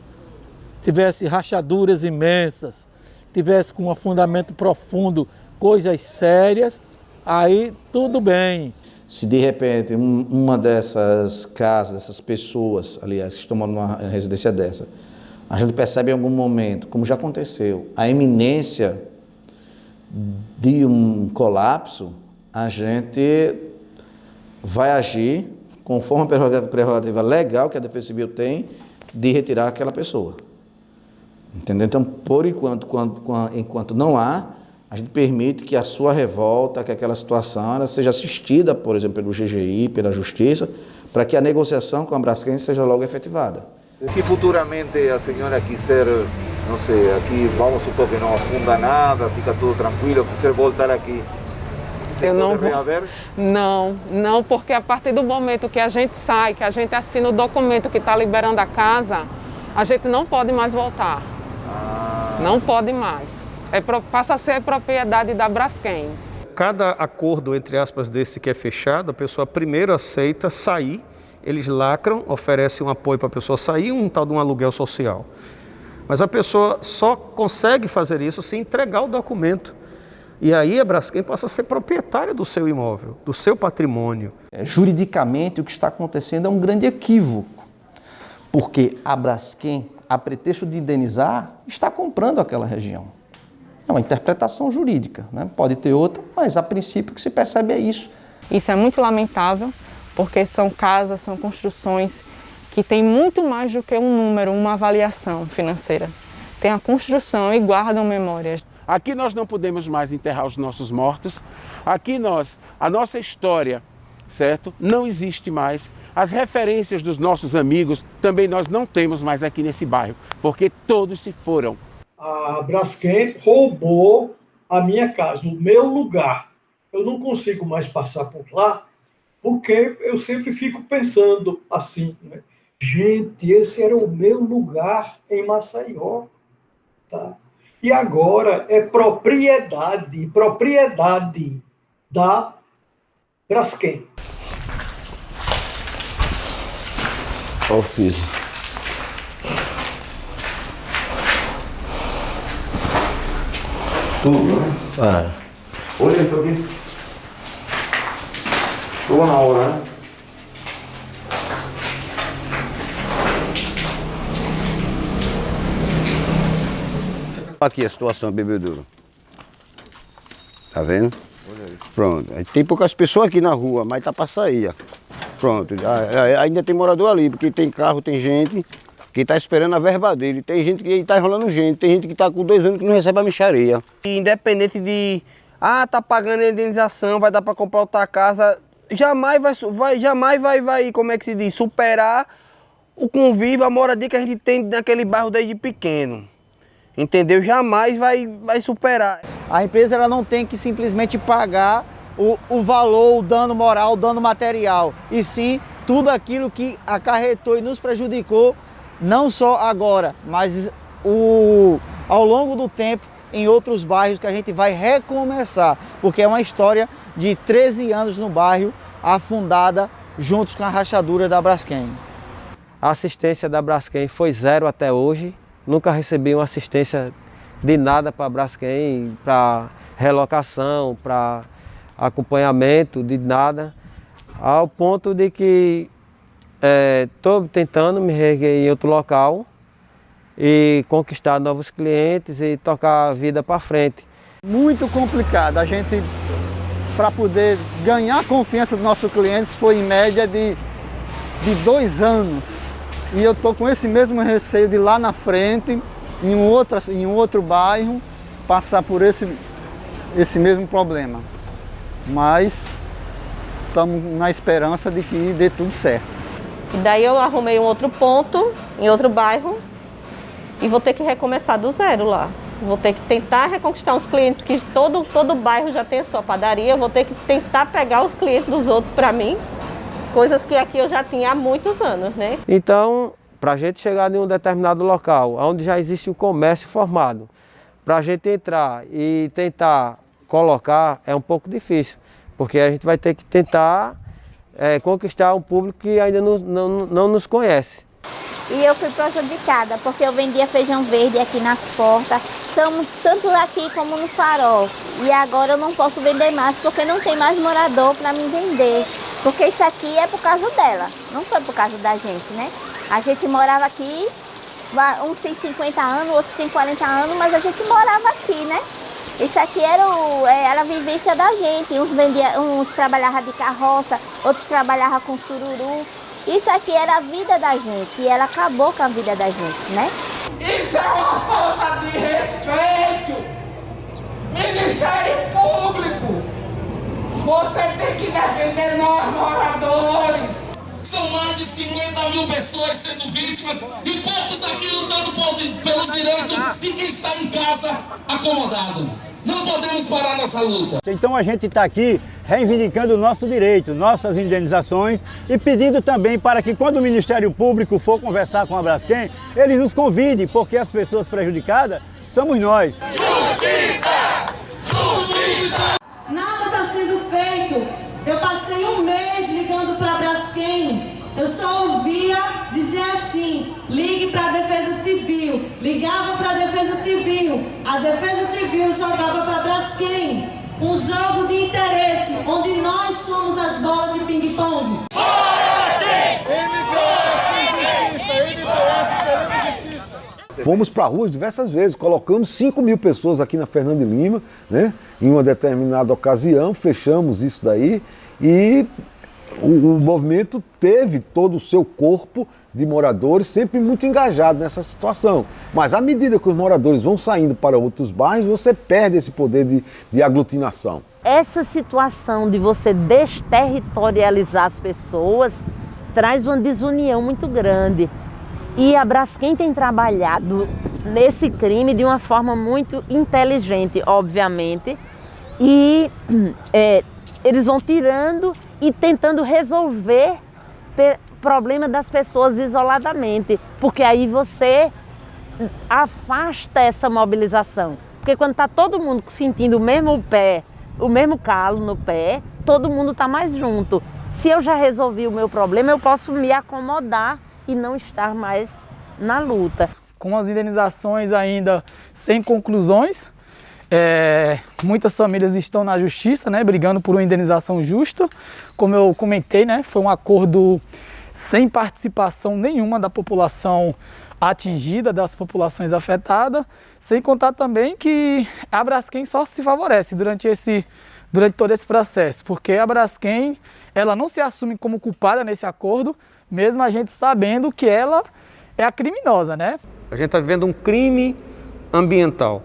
tivesse rachaduras imensas, tivesse com um afundamento profundo, coisas sérias, aí tudo bem. Se de repente um- uma dessas casas, dessas pessoas, aliás, que estão numa residência dessa, a gente percebe em algum momento, como já aconteceu, a iminência de um colapso, a gente vai agir conforme a prerrogativa- legal que a Defesa Civil tem de retirar aquela pessoa. Entendeu? Então, por enquanto, quando- quan- enquanto não há, a gente permite que a sua revolta, que aquela situação, seja assistida, por exemplo, pelo GGI, pela Justiça, para que a negociação com a Braskem seja logo efetivada. se futuramente a senhora quiser, não sei, aqui vamos supor que não afunda nada, fica tudo tranquilo, quiser voltar aqui, Eu não vou. Não, não, porque a partir do momento que a gente sai, que a gente assina o documento que está liberando a casa, a gente não pode mais voltar. Não pode mais. É, passa a ser propriedade da Braskem. Cada acordo, entre aspas, desse que é fechado, a pessoa primeiro aceita sair, eles lacram, oferecem um apoio para a pessoa sair, um tal de um aluguel social. Mas a pessoa só consegue fazer isso se entregar o documento. E aí a Braskem passa a ser proprietária do seu imóvel, do seu patrimônio. É, Juridicamente, o que está acontecendo é um grande equívoco, porque a Braskem, a pretexto de indenizar, está comprando aquela região. É uma interpretação jurídica, né? pode ter outra, mas a princípio o que se percebe é isso. Isso é muito lamentável, porque são casas, são construções que têm muito mais do que um número, uma avaliação financeira. Tem a construção e guardam memórias. Aqui nós não podemos mais enterrar os nossos mortos. Aqui nós, a nossa história, certo? Não existe mais. As referências dos nossos amigos também nós não temos mais aqui nesse bairro, porque todos se foram. a Braskem roubou a minha casa, o meu lugar. Eu não consigo mais passar por lá, porque eu sempre fico pensando assim, né? gente, esse era o meu lugar em Maceió. Tá? E agora é propriedade, propriedade da Braskem. Olha o piso. Tudo, né? É. Olha aí, aqui. Chegou na hora, né? Aqui a situação, bebedouro. Tá vendo? Pronto. Aí Tem poucas pessoas aqui na rua, mas tá pra sair, ó. Pronto. Ainda tem morador ali, porque tem carro, tem gente que tá esperando a verba dele. Tem gente que tá enrolando gente. Tem gente que tá com dois anos que não recebe a micharia. Independente de, ah, tá pagando a indenização, vai dar para comprar outra casa, jamais vai, vai, jamais vai, vai, como é que se diz, superar o convívio, a moradia que a gente tem naquele bairro desde pequeno. Entendeu? Jamais vai, vai superar. A empresa ela não tem que simplesmente pagar o, o valor, o dano moral, o dano material, e sim tudo aquilo que acarretou e nos prejudicou, não só agora, mas o, ao longo do tempo em outros bairros que a gente vai recomeçar, porque é uma história de 13 anos no bairro, afundada juntos com a rachadura da Braskem. A assistência da Braskem foi zero até hoje. Nunca recebi uma assistência de nada para Braskem, para relocação, para acompanhamento, de nada. Ao ponto de que estou tentando me reerguer em outro local e conquistar novos clientes e tocar a vida para frente. Muito complicado. A gente, para poder ganhar a confiança dos nossos clientes, foi em média de, de dois anos. E eu estou com esse mesmo receio de lá na frente, em um outro, em um outro bairro, passar por esse, esse mesmo problema. Mas estamos na esperança de que dê tudo certo. E daí eu arrumei um outro ponto, em outro bairro, e vou ter que recomeçar do zero lá. Vou ter que tentar reconquistar uns clientes que todo, todo bairro já tem a sua padaria, vou ter que tentar pegar os clientes dos outros para mim, coisas que aqui eu já tinha há muitos anos, né? Então, para a gente chegar em um determinado local, onde já existe um comércio formado, para a gente entrar e tentar colocar é um pouco difícil, porque a gente vai ter que tentar eh, conquistar um público que ainda não, não, não nos conhece. E eu fui prejudicada, porque eu vendia feijão verde aqui nas portas, tamo, tanto aqui como no farol. E agora eu não posso vender mais, porque não tem mais morador para me vender. Porque isso aqui é por causa dela, não foi por causa da gente, né? A gente morava aqui, uns tem 50 anos, outros tem 40 anos, mas a gente morava aqui, né? Isso aqui era, o, é, era a vivência da gente. Uns, vendia, uns trabalhavam de carroça, outros trabalhavam com sururu. Isso aqui era a vida da gente e ela acabou com a vida da gente, né? Isso é uma falta de respeito! Ministério Público! Você tem que defender nós moradores! São mais de 50 mil pessoas sendo vítimas e poucos aqui lutando por- pelos direitos de quem está em casa acomodado. Não podemos parar nossa luta. Então a gente está aqui reivindicando o nosso direito, nossas indenizações e pedindo também para que quando o Ministério Público for conversar com a Braskem, ele nos convide, porque as pessoas prejudicadas somos nós. Está sendo feito. Eu passei um mês ligando para Braskem. Eu só ouvia dizer assim: ligue para a Defesa Civil. Ligava para a Defesa Civil. A Defesa Civil jogava para Braskem. Um jogo de interesse, onde nós somos as bolas de ping-pong. Fomos para a rua diversas vezes, colocamos 5 mil pessoas aqui na Fernando de Lima, né? em uma determinada ocasião, fechamos isso daí e o, o movimento teve todo o seu corpo de moradores sempre muito engajado nessa situação. Mas à medida que os moradores vão saindo para outros bairros, você perde esse poder de, de aglutinação. Essa situação de você desterritorializar as pessoas traz uma desunião muito grande. E a Braskem tem trabalhado nesse crime de uma forma muito inteligente, obviamente. E (clears throat) é, eles vão tirando e tentando resolver problema das pessoas isoladamente, porque aí você afasta essa mobilização. Porque quando está todo mundo sentindo o mesmo pé, o mesmo calo no pé, todo mundo está mais junto. Se eu já resolvi o meu problema, eu posso me acomodar e não estar mais na luta. Com as indenizações ainda sem conclusões, é, muitas famílias estão na justiça, né, brigando por uma indenização justa. Como eu comentei, né, foi um acordo sem participação nenhuma da população atingida, das populações afetadas, sem contar também que a Braskem só se favorece durante, esse, durante todo esse processo, porque a Braskem ela não se assume como culpada nesse acordo, mesmo a gente sabendo que ela é a criminosa, né? A gente está vivendo um crime ambiental.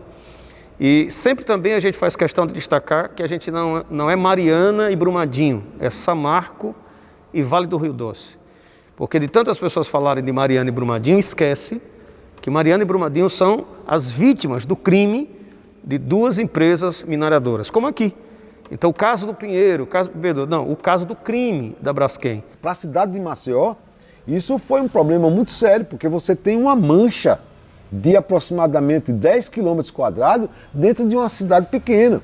E sempre também a gente faz questão de destacar que a gente não, não é Mariana e Brumadinho, é Samarco e Vale do Rio Doce. Porque de tantas pessoas falarem de Mariana e Brumadinho, esquece que Mariana e Brumadinho são as vítimas do crime de duas empresas mineradoras, como aqui. Então o caso do Pinheiro, o caso do não, o caso do crime da Braskem. Para a cidade de Maceió, isso foi um problema muito sério, porque você tem uma mancha de aproximadamente 10 quilômetros quadrados dentro de uma cidade pequena.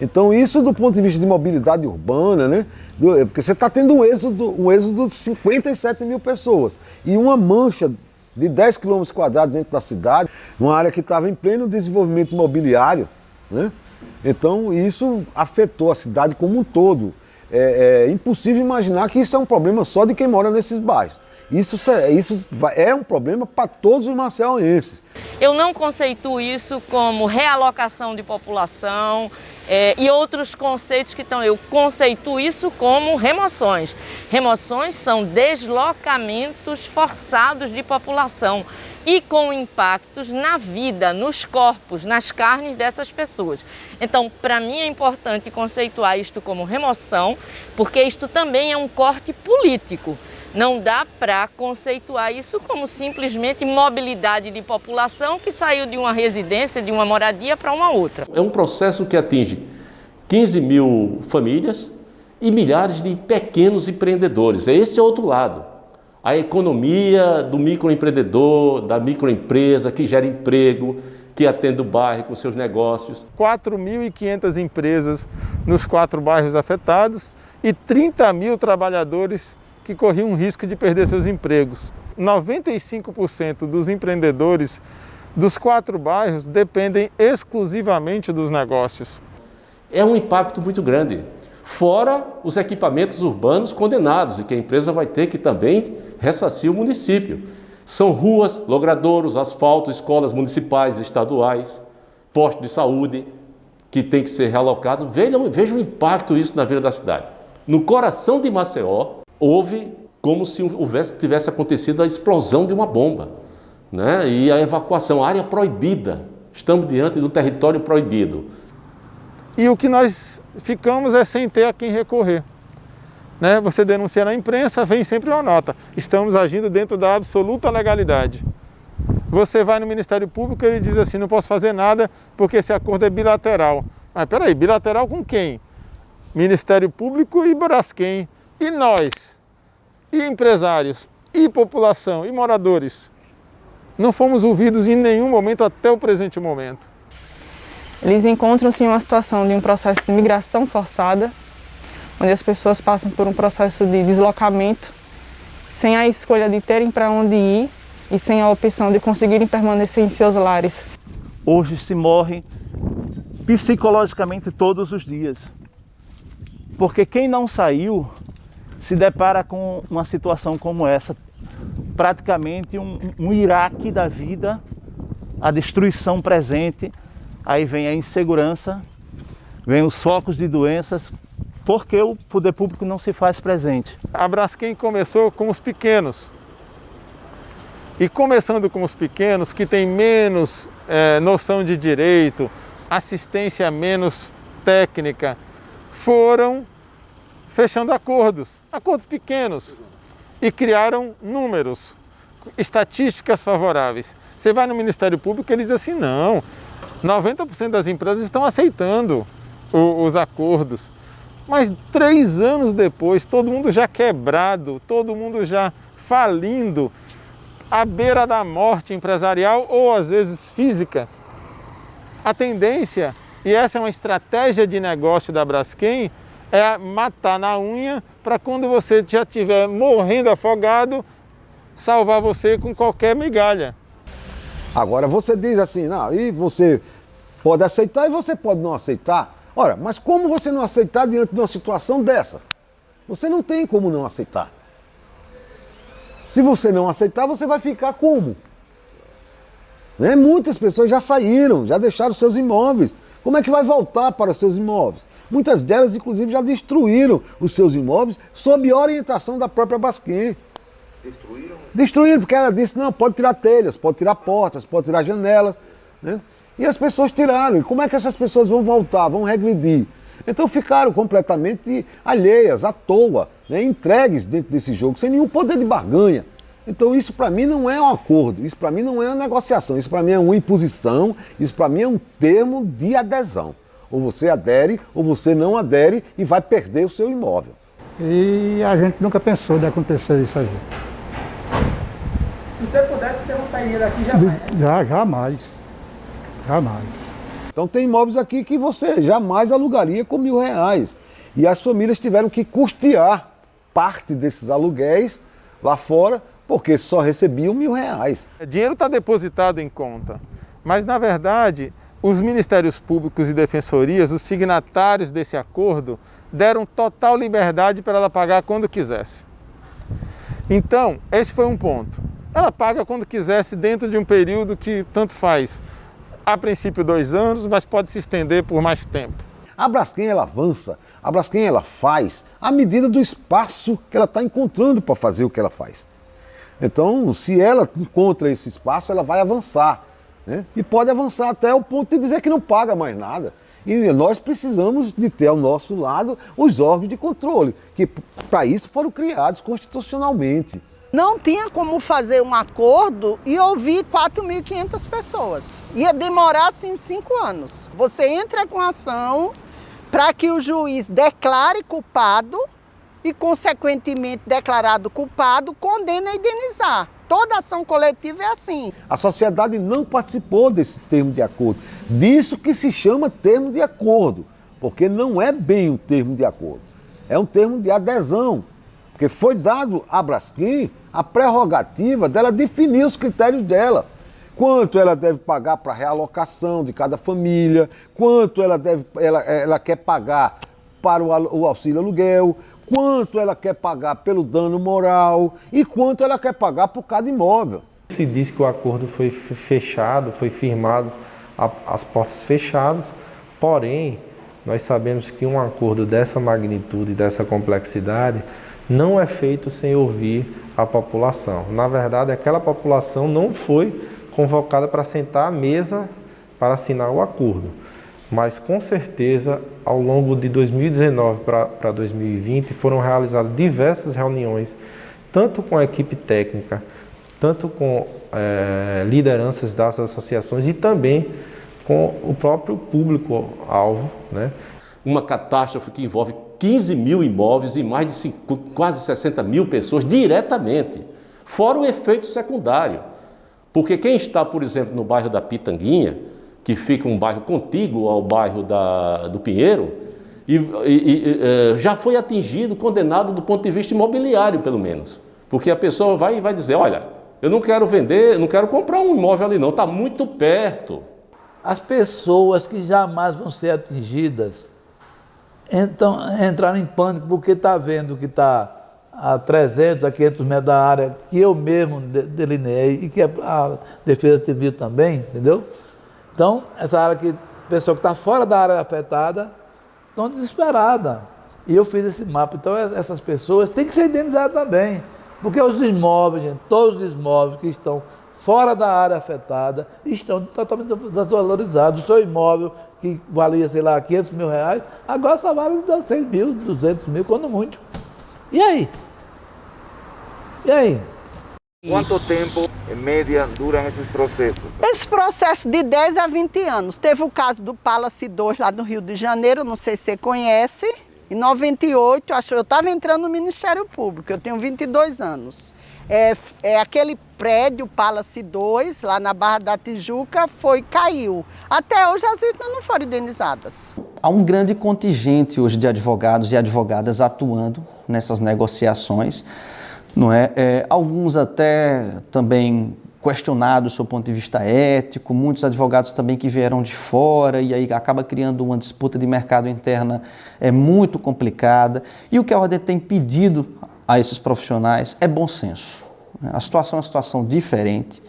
Então isso do ponto de vista de mobilidade urbana, né? Porque você está tendo um êxodo, um êxodo de 57 mil pessoas e uma mancha de 10 quilômetros quadrados dentro da cidade, uma área que estava em pleno desenvolvimento imobiliário, né? Então isso afetou a cidade como um todo. É, é impossível imaginar que isso é um problema só de quem mora nesses bairros. Isso, isso é um problema para todos os maceienses. Eu não conceituo isso como realocação de população é, e outros conceitos que estão. Eu conceituo isso como remoções. Remoções são deslocamentos forçados de população e com impactos na vida, nos corpos, nas carnes dessas pessoas. Então, para mim é importante conceituar isto como remoção, porque isto também é um corte político. Não dá para conceituar isso como simplesmente mobilidade de população que saiu de uma residência, de uma moradia para uma outra. É um processo que atinge 15 mil famílias e milhares de pequenos empreendedores. É esse outro lado a economia do microempreendedor, da microempresa que gera emprego, que atende o bairro com seus negócios. 4.500 empresas nos quatro bairros afetados e 30 mil trabalhadores que corriam o risco de perder seus empregos. 95% dos empreendedores dos quatro bairros dependem exclusivamente dos negócios. É um impacto muito grande fora os equipamentos urbanos condenados e que a empresa vai ter que também ressarcir o município. São ruas, logradouros, asfalto, escolas municipais, estaduais, postos de saúde que tem que ser realocado. Vejam o impacto isso na vida da cidade. No coração de Maceió, houve como se houvesse, tivesse acontecido a explosão de uma bomba. Né? E a evacuação, área proibida. Estamos diante do território proibido. E o que nós ficamos é sem ter a quem recorrer. Né? Você denuncia na imprensa, vem sempre uma nota. Estamos agindo dentro da absoluta legalidade. Você vai no Ministério Público e ele diz assim, não posso fazer nada porque esse acordo é bilateral. Mas peraí, bilateral com quem? Ministério Público e Braskem. E nós? E empresários? E população? E moradores? Não fomos ouvidos em nenhum momento até o presente momento. Eles encontram-se em uma situação de um processo de migração forçada, onde as pessoas passam por um processo de deslocamento, sem a escolha de terem para onde ir e sem a opção de conseguirem permanecer em seus lares. Hoje se morre psicologicamente todos os dias, porque quem não saiu se depara com uma situação como essa, praticamente um, um Iraque da vida, a destruição presente, aí vem a insegurança, vem os focos de doenças, porque o poder público não se faz presente. A Braskem começou com os pequenos. E começando com os pequenos, que têm menos é, noção de direito, assistência menos técnica, foram fechando acordos, acordos pequenos, e criaram números, estatísticas favoráveis. Você vai no Ministério Público e ele diz assim, não, 90% das empresas estão aceitando o, os acordos. Mas três anos depois, todo mundo já quebrado, todo mundo já falindo, à beira da morte empresarial ou às vezes física. A tendência, e essa é uma estratégia de negócio da Braskem, é matar na unha para quando você já estiver morrendo afogado, salvar você com qualquer migalha. Agora você diz assim, não, e você pode aceitar e você pode não aceitar. Ora, mas como você não aceitar diante de uma situação dessa? Você não tem como não aceitar. Se você não aceitar, você vai ficar como? Né? Muitas pessoas já saíram, já deixaram seus imóveis. Como é que vai voltar para os seus imóveis? Muitas delas, inclusive, já destruíram os seus imóveis sob orientação da própria Basquem. Destruíram? Destruíram, porque ela disse, não, pode tirar telhas, pode tirar portas, pode tirar janelas. Né? E as pessoas tiraram. E como é que essas pessoas vão voltar, vão regredir? Então ficaram completamente alheias, à toa, né? entregues dentro desse jogo, sem nenhum poder de barganha. Então isso para mim não é um acordo, isso para mim não é uma negociação, isso para mim é uma imposição, isso para mim é um termo de adesão. Ou você adere ou você não adere e vai perder o seu imóvel. E a gente nunca pensou de acontecer isso aí. Se você pudesse, você não sairia daqui jamais. (laughs) Já, jamais. Jamais. Então tem imóveis aqui que você jamais alugaria com mil reais. E as famílias tiveram que custear parte desses aluguéis lá fora porque só recebiam mil reais. O dinheiro está depositado em conta, mas na verdade os ministérios públicos e defensorias, os signatários desse acordo, deram total liberdade para ela pagar quando quisesse. Então, esse foi um ponto. Ela paga quando quisesse dentro de um período que tanto faz. A princípio dois anos, mas pode se estender por mais tempo. A Braskem ela avança, a Braskem ela faz à medida do espaço que ela está encontrando para fazer o que ela faz. Então, se ela encontra esse espaço, ela vai avançar. Né? E pode avançar até o ponto de dizer que não paga mais nada. E nós precisamos de ter ao nosso lado os órgãos de controle, que para isso foram criados constitucionalmente. Não tinha como fazer um acordo e ouvir 4.500 pessoas. Ia demorar assim, cinco anos. Você entra com ação para que o juiz declare culpado e, consequentemente, declarado culpado, condena a indenizar. Toda ação coletiva é assim. A sociedade não participou desse termo de acordo. Disso que se chama termo de acordo, porque não é bem um termo de acordo. É um termo de adesão, porque foi dado à Braskem a prerrogativa dela definir os critérios dela. Quanto ela deve pagar para realocação de cada família, quanto ela, deve, ela, ela quer pagar para o, o auxílio aluguel, quanto ela quer pagar pelo dano moral e quanto ela quer pagar por cada imóvel. Se diz que o acordo foi fechado, foi firmado as portas fechadas, porém, nós sabemos que um acordo dessa magnitude, dessa complexidade, não é feito sem ouvir a população. Na verdade, aquela população não foi convocada para sentar à mesa para assinar o acordo mas com certeza ao longo de 2019 para 2020 foram realizadas diversas reuniões, tanto com a equipe técnica, tanto com é, lideranças das associações e também com o próprio público-alvo. Né? Uma catástrofe que envolve 15 mil imóveis e mais de 5, quase 60 mil pessoas diretamente, fora o efeito secundário. Porque quem está, por exemplo, no bairro da Pitanguinha, que fica um bairro contíguo ao bairro da, do Pinheiro, e, e, e, é, já foi atingido, condenado do ponto de vista imobiliário, pelo menos. Porque a pessoa vai e vai dizer, olha, eu não quero vender, não quero comprar um imóvel ali não, está muito perto. As pessoas que jamais vão ser atingidas então, entraram em pânico porque está vendo que está a 300, a 500 metros da área que eu mesmo delineei e que a Defesa Civil também, entendeu? Então, essa área que, pessoa que está fora da área afetada, estão desesperadas. E eu fiz esse mapa. Então, essas pessoas têm que ser indenizadas também. Porque os imóveis, gente, todos os imóveis que estão fora da área afetada estão totalmente desvalorizados. O seu imóvel, que valia, sei lá, 500 mil reais, agora só vale 100 mil, 200 mil, quando muito. E aí? E aí? Quanto tempo, em média, duram esses processos? Esse processo de 10 a 20 anos. Teve o caso do Palace 2 lá no Rio de Janeiro, não sei se você conhece. Em 98, acho, eu estava entrando no Ministério Público, eu tenho 22 anos. É, é, aquele prédio Palace 2, lá na Barra da Tijuca, foi, caiu. Até hoje as vítimas não foram indenizadas. Há um grande contingente hoje de advogados e advogadas atuando nessas negociações Não é? é alguns até também questionados do seu ponto de vista ético, muitos advogados também que vieram de fora e aí acaba criando uma disputa de mercado interna é muito complicada. E o que a ordem tem pedido a esses profissionais é bom senso. A situação é uma situação diferente,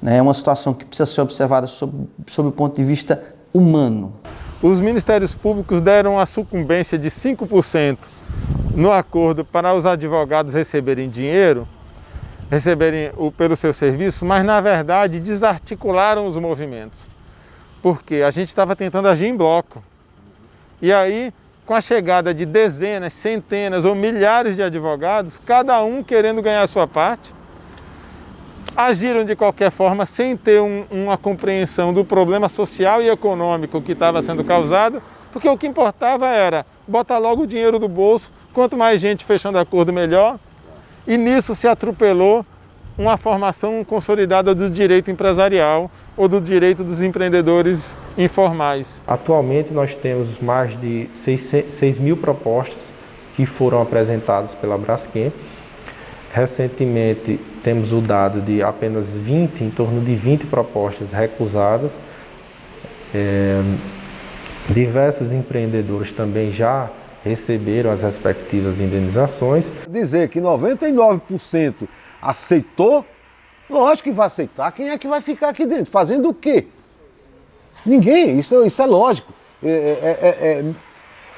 né? é uma situação que precisa ser observada sob, sob o ponto de vista humano. Os ministérios públicos deram a sucumbência de 5% no acordo para os advogados receberem dinheiro, receberem o, pelo seu serviço, mas na verdade desarticularam os movimentos. Porque a gente estava tentando agir em bloco. E aí, com a chegada de dezenas, centenas ou milhares de advogados, cada um querendo ganhar a sua parte, agiram de qualquer forma sem ter um, uma compreensão do problema social e econômico que estava sendo causado, porque o que importava era botar logo o dinheiro do bolso, quanto mais gente fechando acordo, melhor. E nisso se atropelou uma formação consolidada do direito empresarial ou do direito dos empreendedores informais. Atualmente nós temos mais de 6, 6 mil propostas que foram apresentadas pela Braskem. Recentemente temos o dado de apenas 20, em torno de 20 propostas recusadas. É, diversos empreendedores também já receberam as respectivas indenizações. Dizer que 99% aceitou, lógico que vai aceitar. Quem é que vai ficar aqui dentro? Fazendo o quê? Ninguém, isso, isso é lógico. É, é, é, é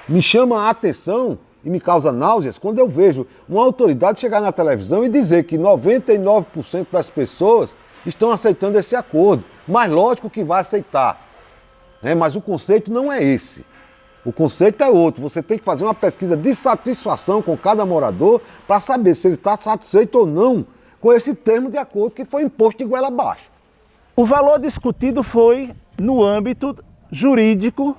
me chama a atenção e me causa náuseas quando eu vejo uma autoridade chegar na televisão e dizer que 99% das pessoas estão aceitando esse acordo. Mas lógico que vai aceitar. Né? Mas o conceito não é esse. O conceito é outro. Você tem que fazer uma pesquisa de satisfação com cada morador para saber se ele está satisfeito ou não com esse termo de acordo que foi imposto de goela abaixo. O valor discutido foi no âmbito jurídico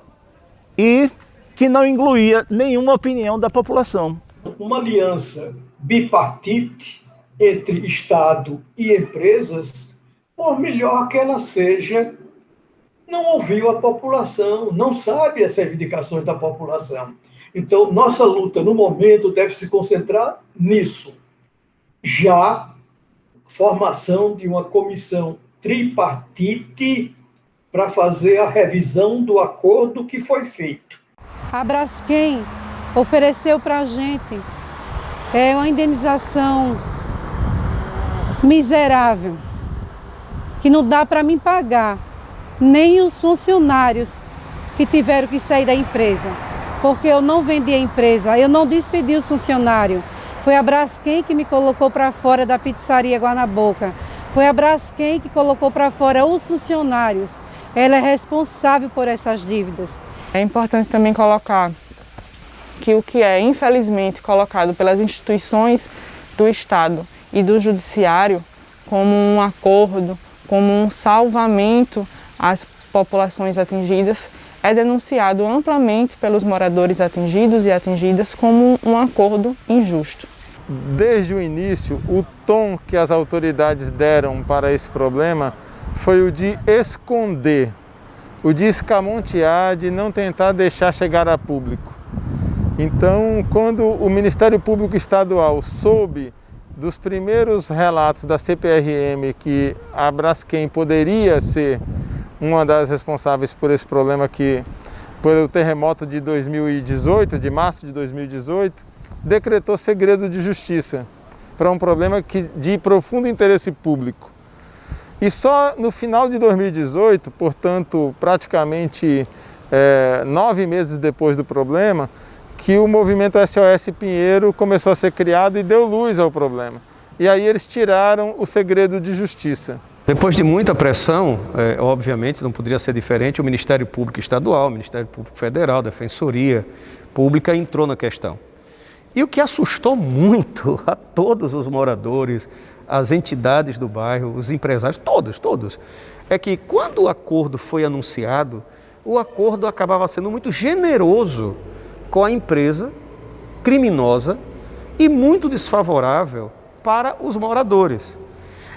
e que não incluía nenhuma opinião da população. Uma aliança bipartite entre Estado e empresas, por melhor que ela seja, não ouviu a população, não sabe as reivindicações da população. Então, nossa luta no momento deve se concentrar nisso. Já formação de uma comissão tripartite para fazer a revisão do acordo que foi feito. A Braskem ofereceu para a gente é, uma indenização miserável, que não dá para me pagar, nem os funcionários que tiveram que sair da empresa, porque eu não vendi a empresa, eu não despedi os funcionários. Foi a Braskem que me colocou para fora da pizzaria Guanaboca. Foi a Braskem que colocou para fora os funcionários. Ela é responsável por essas dívidas. É importante também colocar que o que é infelizmente colocado pelas instituições do Estado e do Judiciário como um acordo, como um salvamento às populações atingidas, é denunciado amplamente pelos moradores atingidos e atingidas como um acordo injusto. Desde o início, o tom que as autoridades deram para esse problema foi o de esconder o de escamontear, de não tentar deixar chegar a público. Então, quando o Ministério Público Estadual soube dos primeiros relatos da CPRM que a Braskem poderia ser uma das responsáveis por esse problema que pelo terremoto de 2018, de março de 2018, decretou segredo de justiça para um problema que, de profundo interesse público. E só no final de 2018, portanto, praticamente é, nove meses depois do problema, que o movimento SOS Pinheiro começou a ser criado e deu luz ao problema. E aí eles tiraram o segredo de justiça. Depois de muita pressão, é, obviamente não poderia ser diferente, o Ministério Público Estadual, o Ministério Público Federal, a Defensoria Pública entrou na questão. E o que assustou muito a todos os moradores, as entidades do bairro, os empresários, todos, todos, é que quando o acordo foi anunciado, o acordo acabava sendo muito generoso com a empresa criminosa e muito desfavorável para os moradores.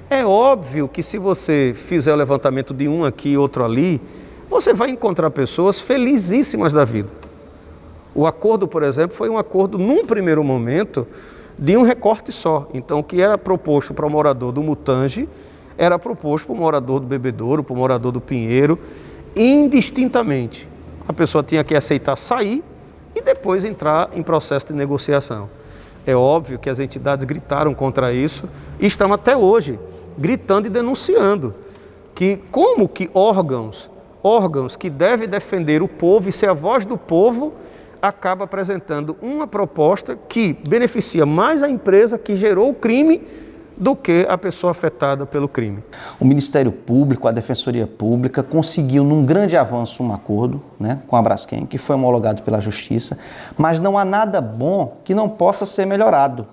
É óbvio que se você fizer o levantamento de um aqui e outro ali, você vai encontrar pessoas felizíssimas da vida. O acordo, por exemplo, foi um acordo, num primeiro momento, de um recorte só. Então, o que era proposto para o morador do Mutange era proposto para o morador do Bebedouro, para o morador do Pinheiro, indistintamente. A pessoa tinha que aceitar sair e depois entrar em processo de negociação. É óbvio que as entidades gritaram contra isso e estão até hoje gritando e denunciando que como que órgãos, órgãos que devem defender o povo e ser a voz do povo, acaba apresentando uma proposta que beneficia mais a empresa que gerou o crime do que a pessoa afetada pelo crime. O Ministério Público, a Defensoria Pública, conseguiu num grande avanço um acordo né, com a Braskem, que foi homologado pela Justiça, mas não há nada bom que não possa ser melhorado.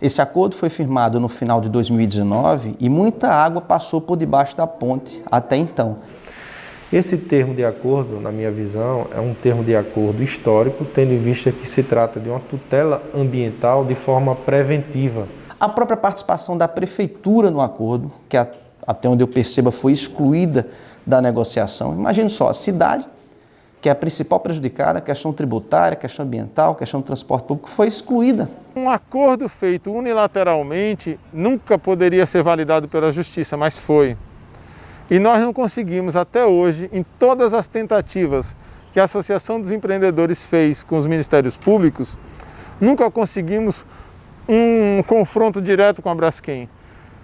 Esse acordo foi firmado no final de 2019 e muita água passou por debaixo da ponte até então. Esse termo de acordo, na minha visão, é um termo de acordo histórico, tendo em vista que se trata de uma tutela ambiental de forma preventiva a própria participação da prefeitura no acordo, que até onde eu perceba foi excluída da negociação. Imagine só, a cidade, que é a principal prejudicada, a questão tributária, a questão ambiental, a questão do transporte público, foi excluída. Um acordo feito unilateralmente nunca poderia ser validado pela justiça, mas foi. E nós não conseguimos até hoje, em todas as tentativas que a Associação dos Empreendedores fez com os Ministérios Públicos, nunca conseguimos um confronto direto com a Braskem,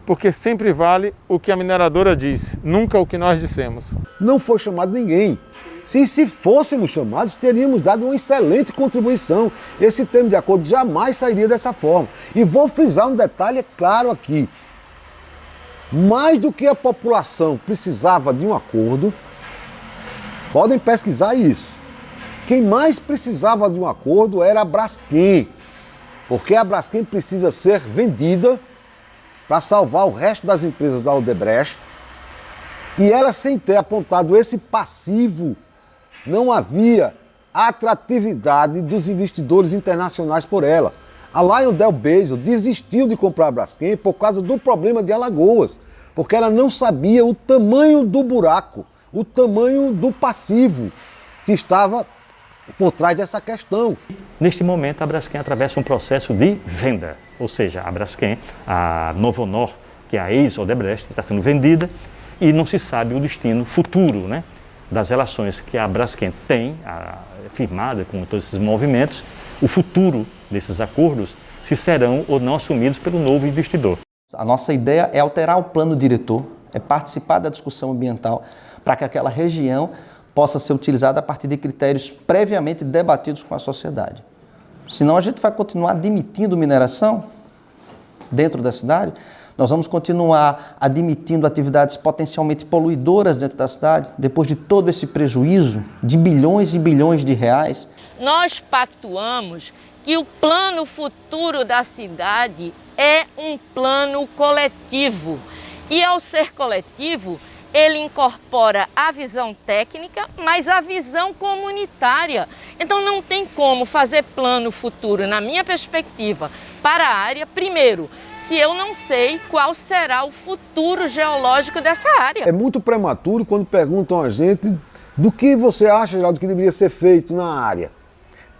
porque sempre vale o que a mineradora diz, nunca o que nós dissemos. Não foi chamado ninguém. Se, se fôssemos chamados, teríamos dado uma excelente contribuição. Esse termo de acordo jamais sairia dessa forma. E vou frisar um detalhe claro aqui. Mais do que a população precisava de um acordo, podem pesquisar isso. Quem mais precisava de um acordo era a Braskem porque a Braskem precisa ser vendida para salvar o resto das empresas da Odebrecht. E ela, sem ter apontado esse passivo, não havia atratividade dos investidores internacionais por ela. A Del Bezos desistiu de comprar a Braskem por causa do problema de Alagoas, porque ela não sabia o tamanho do buraco, o tamanho do passivo que estava por trás dessa questão. Neste momento, a Braskem atravessa um processo de venda, ou seja, a Braskem, a Novo Honor, que é a ex-Odebrecht, está sendo vendida e não se sabe o destino futuro né, das relações que a Braskem tem a, firmada com todos esses movimentos, o futuro desses acordos, se serão ou não assumidos pelo novo investidor. A nossa ideia é alterar o plano diretor, é participar da discussão ambiental para que aquela região possa ser utilizada a partir de critérios previamente debatidos com a sociedade. Senão a gente vai continuar admitindo mineração dentro da cidade, nós vamos continuar admitindo atividades potencialmente poluidoras dentro da cidade, depois de todo esse prejuízo de bilhões e bilhões de reais. Nós pactuamos que o plano futuro da cidade é um plano coletivo. E ao ser coletivo, ele incorpora a visão técnica, mas a visão comunitária. Então não tem como fazer plano futuro, na minha perspectiva, para a área, primeiro, se eu não sei qual será o futuro geológico dessa área. É muito prematuro quando perguntam a gente do que você acha, Geraldo, que deveria ser feito na área.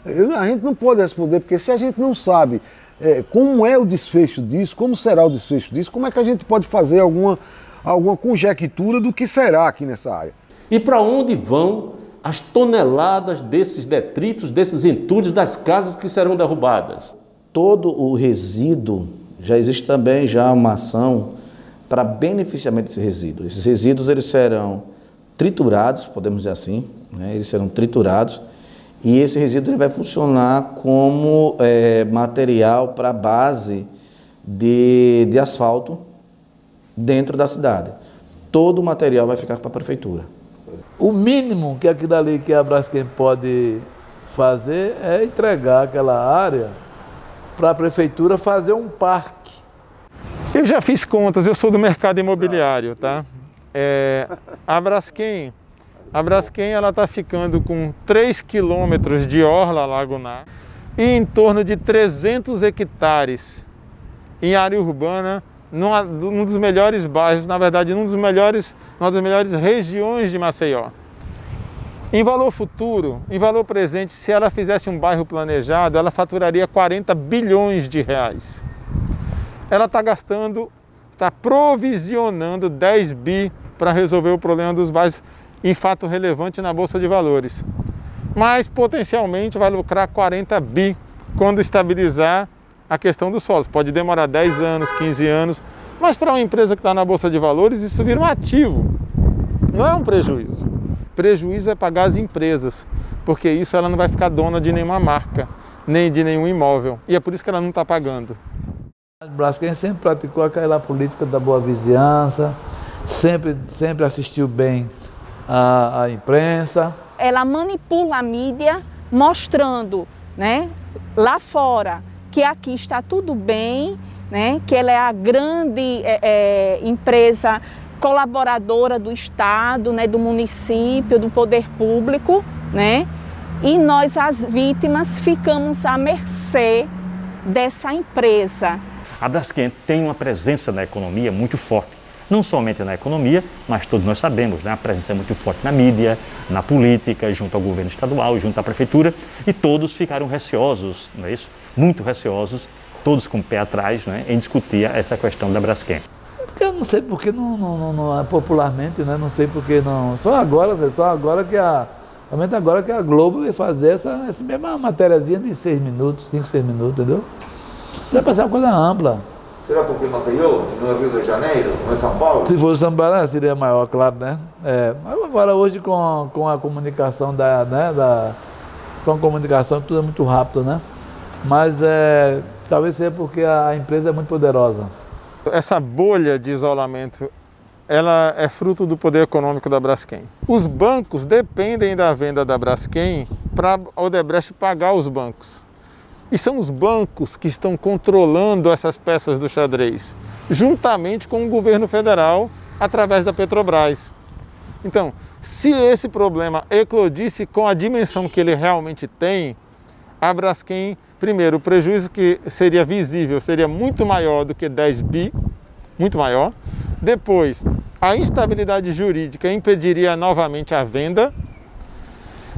A gente não pode responder, porque se a gente não sabe é, como é o desfecho disso, como será o desfecho disso, como é que a gente pode fazer alguma alguma conjectura do que será aqui nessa área. E para onde vão as toneladas desses detritos, desses entulhos das casas que serão derrubadas? Todo o resíduo, já existe também já uma ação para beneficiamento desse resíduo. Esses resíduos eles serão triturados, podemos dizer assim, né? eles serão triturados e esse resíduo ele vai funcionar como é, material para base de, de asfalto dentro da cidade. Todo o material vai ficar para a prefeitura. O mínimo que aquilo ali que a Braskem pode fazer é entregar aquela área para a prefeitura fazer um parque. Eu já fiz contas, eu sou do mercado imobiliário, tá? É, a Braskem, a Braskem está ficando com 3 quilômetros de orla lagunar e em torno de 300 hectares em área urbana numa, num dos melhores bairros, na verdade, num dos melhores, uma das melhores regiões de Maceió. Em valor futuro, em valor presente, se ela fizesse um bairro planejado, ela faturaria 40 bilhões de reais. Ela está gastando, está provisionando 10 bi para resolver o problema dos bairros em fato relevante na Bolsa de Valores. Mas potencialmente vai lucrar 40 bi quando estabilizar a questão dos solos. Pode demorar 10 anos, 15 anos, mas para uma empresa que está na Bolsa de Valores, isso vira um ativo, não é um prejuízo. Prejuízo é pagar as empresas, porque isso ela não vai ficar dona de nenhuma marca, nem de nenhum imóvel. E é por isso que ela não está pagando. Braskem sempre praticou aquela política da boa vizinhança, sempre, sempre assistiu bem a, a imprensa. Ela manipula a mídia mostrando né, lá fora que aqui está tudo bem, né, que ela é a grande é, é, empresa colaboradora do Estado, né, do município, do poder público, né, e nós, as vítimas, ficamos à mercê dessa empresa. A Braskem tem uma presença na economia muito forte. Não somente na economia, mas todos nós sabemos, né? a presença é muito forte na mídia, na política, junto ao governo estadual, junto à prefeitura, e todos ficaram receosos, não é isso? Muito receosos, todos com o pé atrás, né? em discutir essa questão da Braskem. Eu não sei porque não, não, não, popularmente, né? Não sei porque não. Só agora, só agora que a. Somente agora que a Globo vai fazer essa, essa mesma matériazinha de seis minutos, cinco, seis minutos, entendeu? Vai passar uma coisa ampla. Será porque Maceió não é Rio de Janeiro, não é São Paulo? Se fosse São Paulo, seria maior, claro, né? É, mas agora hoje com, com a comunicação da, né, da. Com a comunicação tudo é muito rápido, né? Mas é, talvez seja porque a empresa é muito poderosa. Essa bolha de isolamento ela é fruto do poder econômico da Braskem. Os bancos dependem da venda da Braskem para a Odebrecht pagar os bancos. E são os bancos que estão controlando essas peças do xadrez, juntamente com o governo federal através da Petrobras. Então, se esse problema eclodisse com a dimensão que ele realmente tem, a Braskem, primeiro, o prejuízo que seria visível seria muito maior do que 10 bi, muito maior. Depois, a instabilidade jurídica impediria novamente a venda.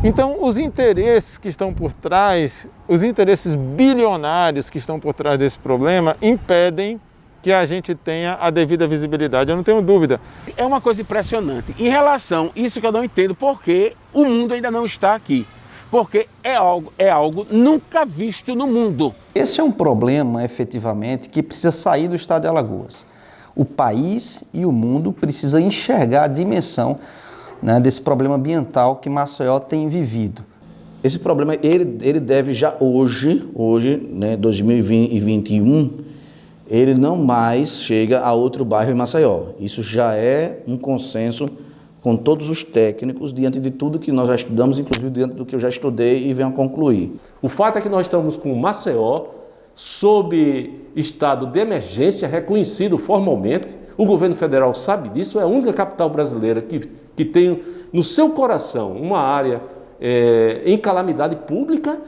Então, os interesses que estão por trás, os interesses bilionários que estão por trás desse problema, impedem que a gente tenha a devida visibilidade, eu não tenho dúvida. É uma coisa impressionante. Em relação a isso que eu não entendo, porque o mundo ainda não está aqui. Porque é algo, é algo nunca visto no mundo. Esse é um problema, efetivamente, que precisa sair do estado de Alagoas. O país e o mundo precisam enxergar a dimensão né, desse problema ambiental que Maceió tem vivido. Esse problema, ele, ele deve já hoje, hoje, né, 2021, ele não mais chega a outro bairro em Maceió. Isso já é um consenso com todos os técnicos, diante de tudo que nós já estudamos, inclusive diante do que eu já estudei e venho a concluir. O fato é que nós estamos com Maceió sob estado de emergência reconhecido formalmente. O governo federal sabe disso, é a única capital brasileira que, que tem no seu coração uma área é, em calamidade pública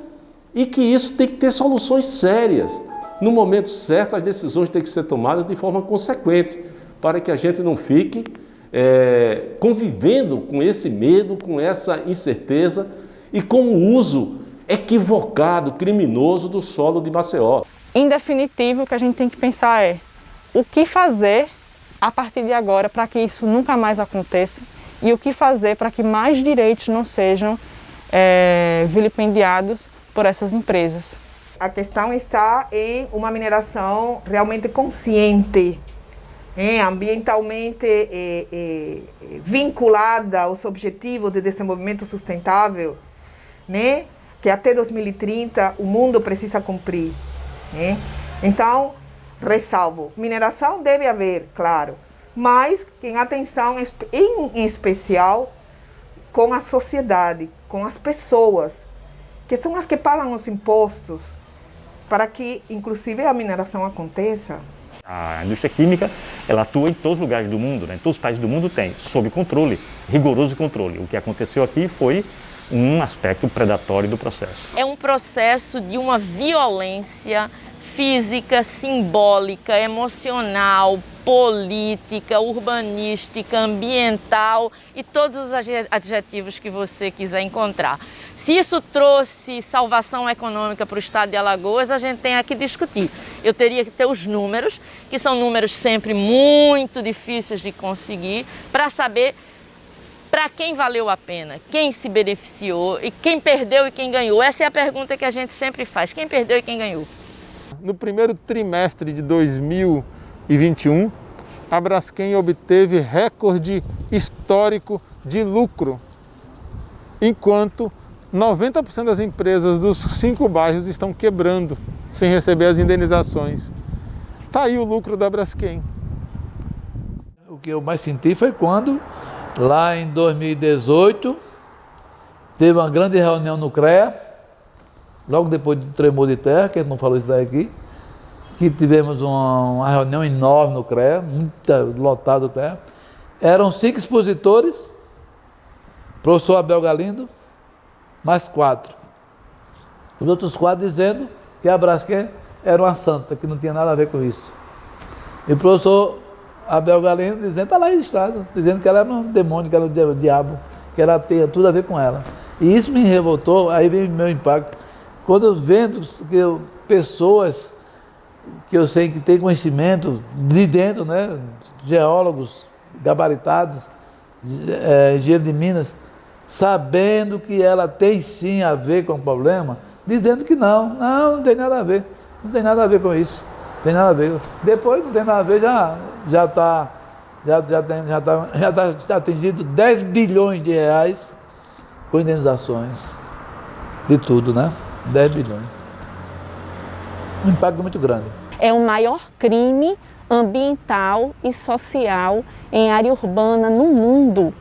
e que isso tem que ter soluções sérias. No momento certo, as decisões têm que ser tomadas de forma consequente, para que a gente não fique é, convivendo com esse medo, com essa incerteza e com o uso equivocado, criminoso do solo de Maceió. Em definitivo, o que a gente tem que pensar é o que fazer a partir de agora para que isso nunca mais aconteça e o que fazer para que mais direitos não sejam é, vilipendiados por essas empresas. A questão está em uma mineração realmente consciente, é, ambientalmente é, é, vinculada aos objetivos de desenvolvimento sustentável, né, que até 2030 o mundo precisa cumprir. Né? Então, ressalvo, mineração deve haver, claro, mas em atenção em especial com a sociedade, com as pessoas, que são as que pagam os impostos, para que inclusive a mineração aconteça. A indústria química, ela atua em todos os lugares do mundo, né? em todos os países do mundo tem, sob controle, rigoroso controle. O que aconteceu aqui foi um aspecto predatório do processo. É um processo de uma violência física, simbólica, emocional, política, urbanística, ambiental e todos os adjetivos que você quiser encontrar. Se isso trouxe salvação econômica para o estado de Alagoas, a gente tem que discutir. Eu teria que ter os números, que são números sempre muito difíceis de conseguir, para saber para quem valeu a pena, quem se beneficiou e quem perdeu e quem ganhou. Essa é a pergunta que a gente sempre faz, quem perdeu e quem ganhou. No primeiro trimestre de 2021, a Braskem obteve recorde histórico de lucro, enquanto 90% das empresas dos cinco bairros estão quebrando sem receber as indenizações. Está aí o lucro da Braskem. O que eu mais senti foi quando Lá em 2018, teve uma grande reunião no CREA, logo depois do tremor de terra, que a gente não falou isso daqui, que tivemos uma, reunião enorme no CREA, muita, lotado o CREA. Eram cinco expositores, professor Abel Galindo, mais quatro. Os outros quatro dizendo que a Braskem era uma santa, que não tinha nada a ver com isso. E o professor Abel Galeno dizendo, está lá registrado, dizendo que ela era um demônio, que era um diabo, que ela tinha tudo a ver com ela. E isso me revoltou, aí vem o meu impacto. Quando eu vendo que eu, pessoas que eu sei que têm conhecimento de dentro, né, geólogos gabaritados, é, engenheiro de Minas, sabendo que ela tem sim a ver com o problema, dizendo que não, não, não tem nada a ver, não tem nada a ver com isso, não tem nada a ver. Depois não tem nada a ver, já já está já, já já tá, já tá, tá atingido 10 bilhões de reais com indenizações de tudo, né? 10 bilhões. Um impacto muito grande. É o maior crime ambiental e social em área urbana no mundo,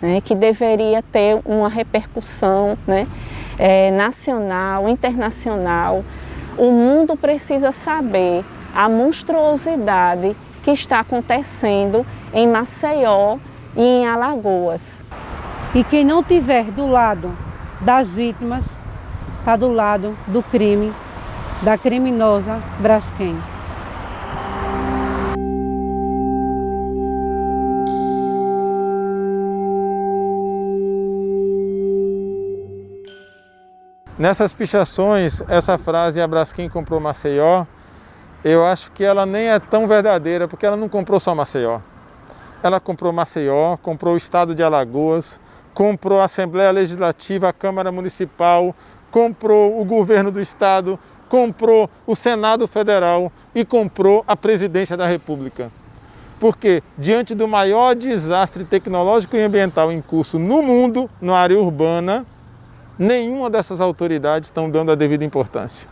né, que deveria ter uma repercussão né, é, nacional, internacional. O mundo precisa saber a monstruosidade que está acontecendo em Maceió e em Alagoas. E quem não tiver do lado das vítimas, está do lado do crime, da criminosa Braskem. Nessas pichações, essa frase, a Braskem comprou Maceió, eu acho que ela nem é tão verdadeira, porque ela não comprou só Maceió. Ela comprou Maceió, comprou o estado de Alagoas, comprou a Assembleia Legislativa, a Câmara Municipal, comprou o governo do estado, comprou o Senado Federal e comprou a presidência da República. Porque, diante do maior desastre tecnológico e ambiental em curso no mundo, na área urbana, nenhuma dessas autoridades estão dando a devida importância.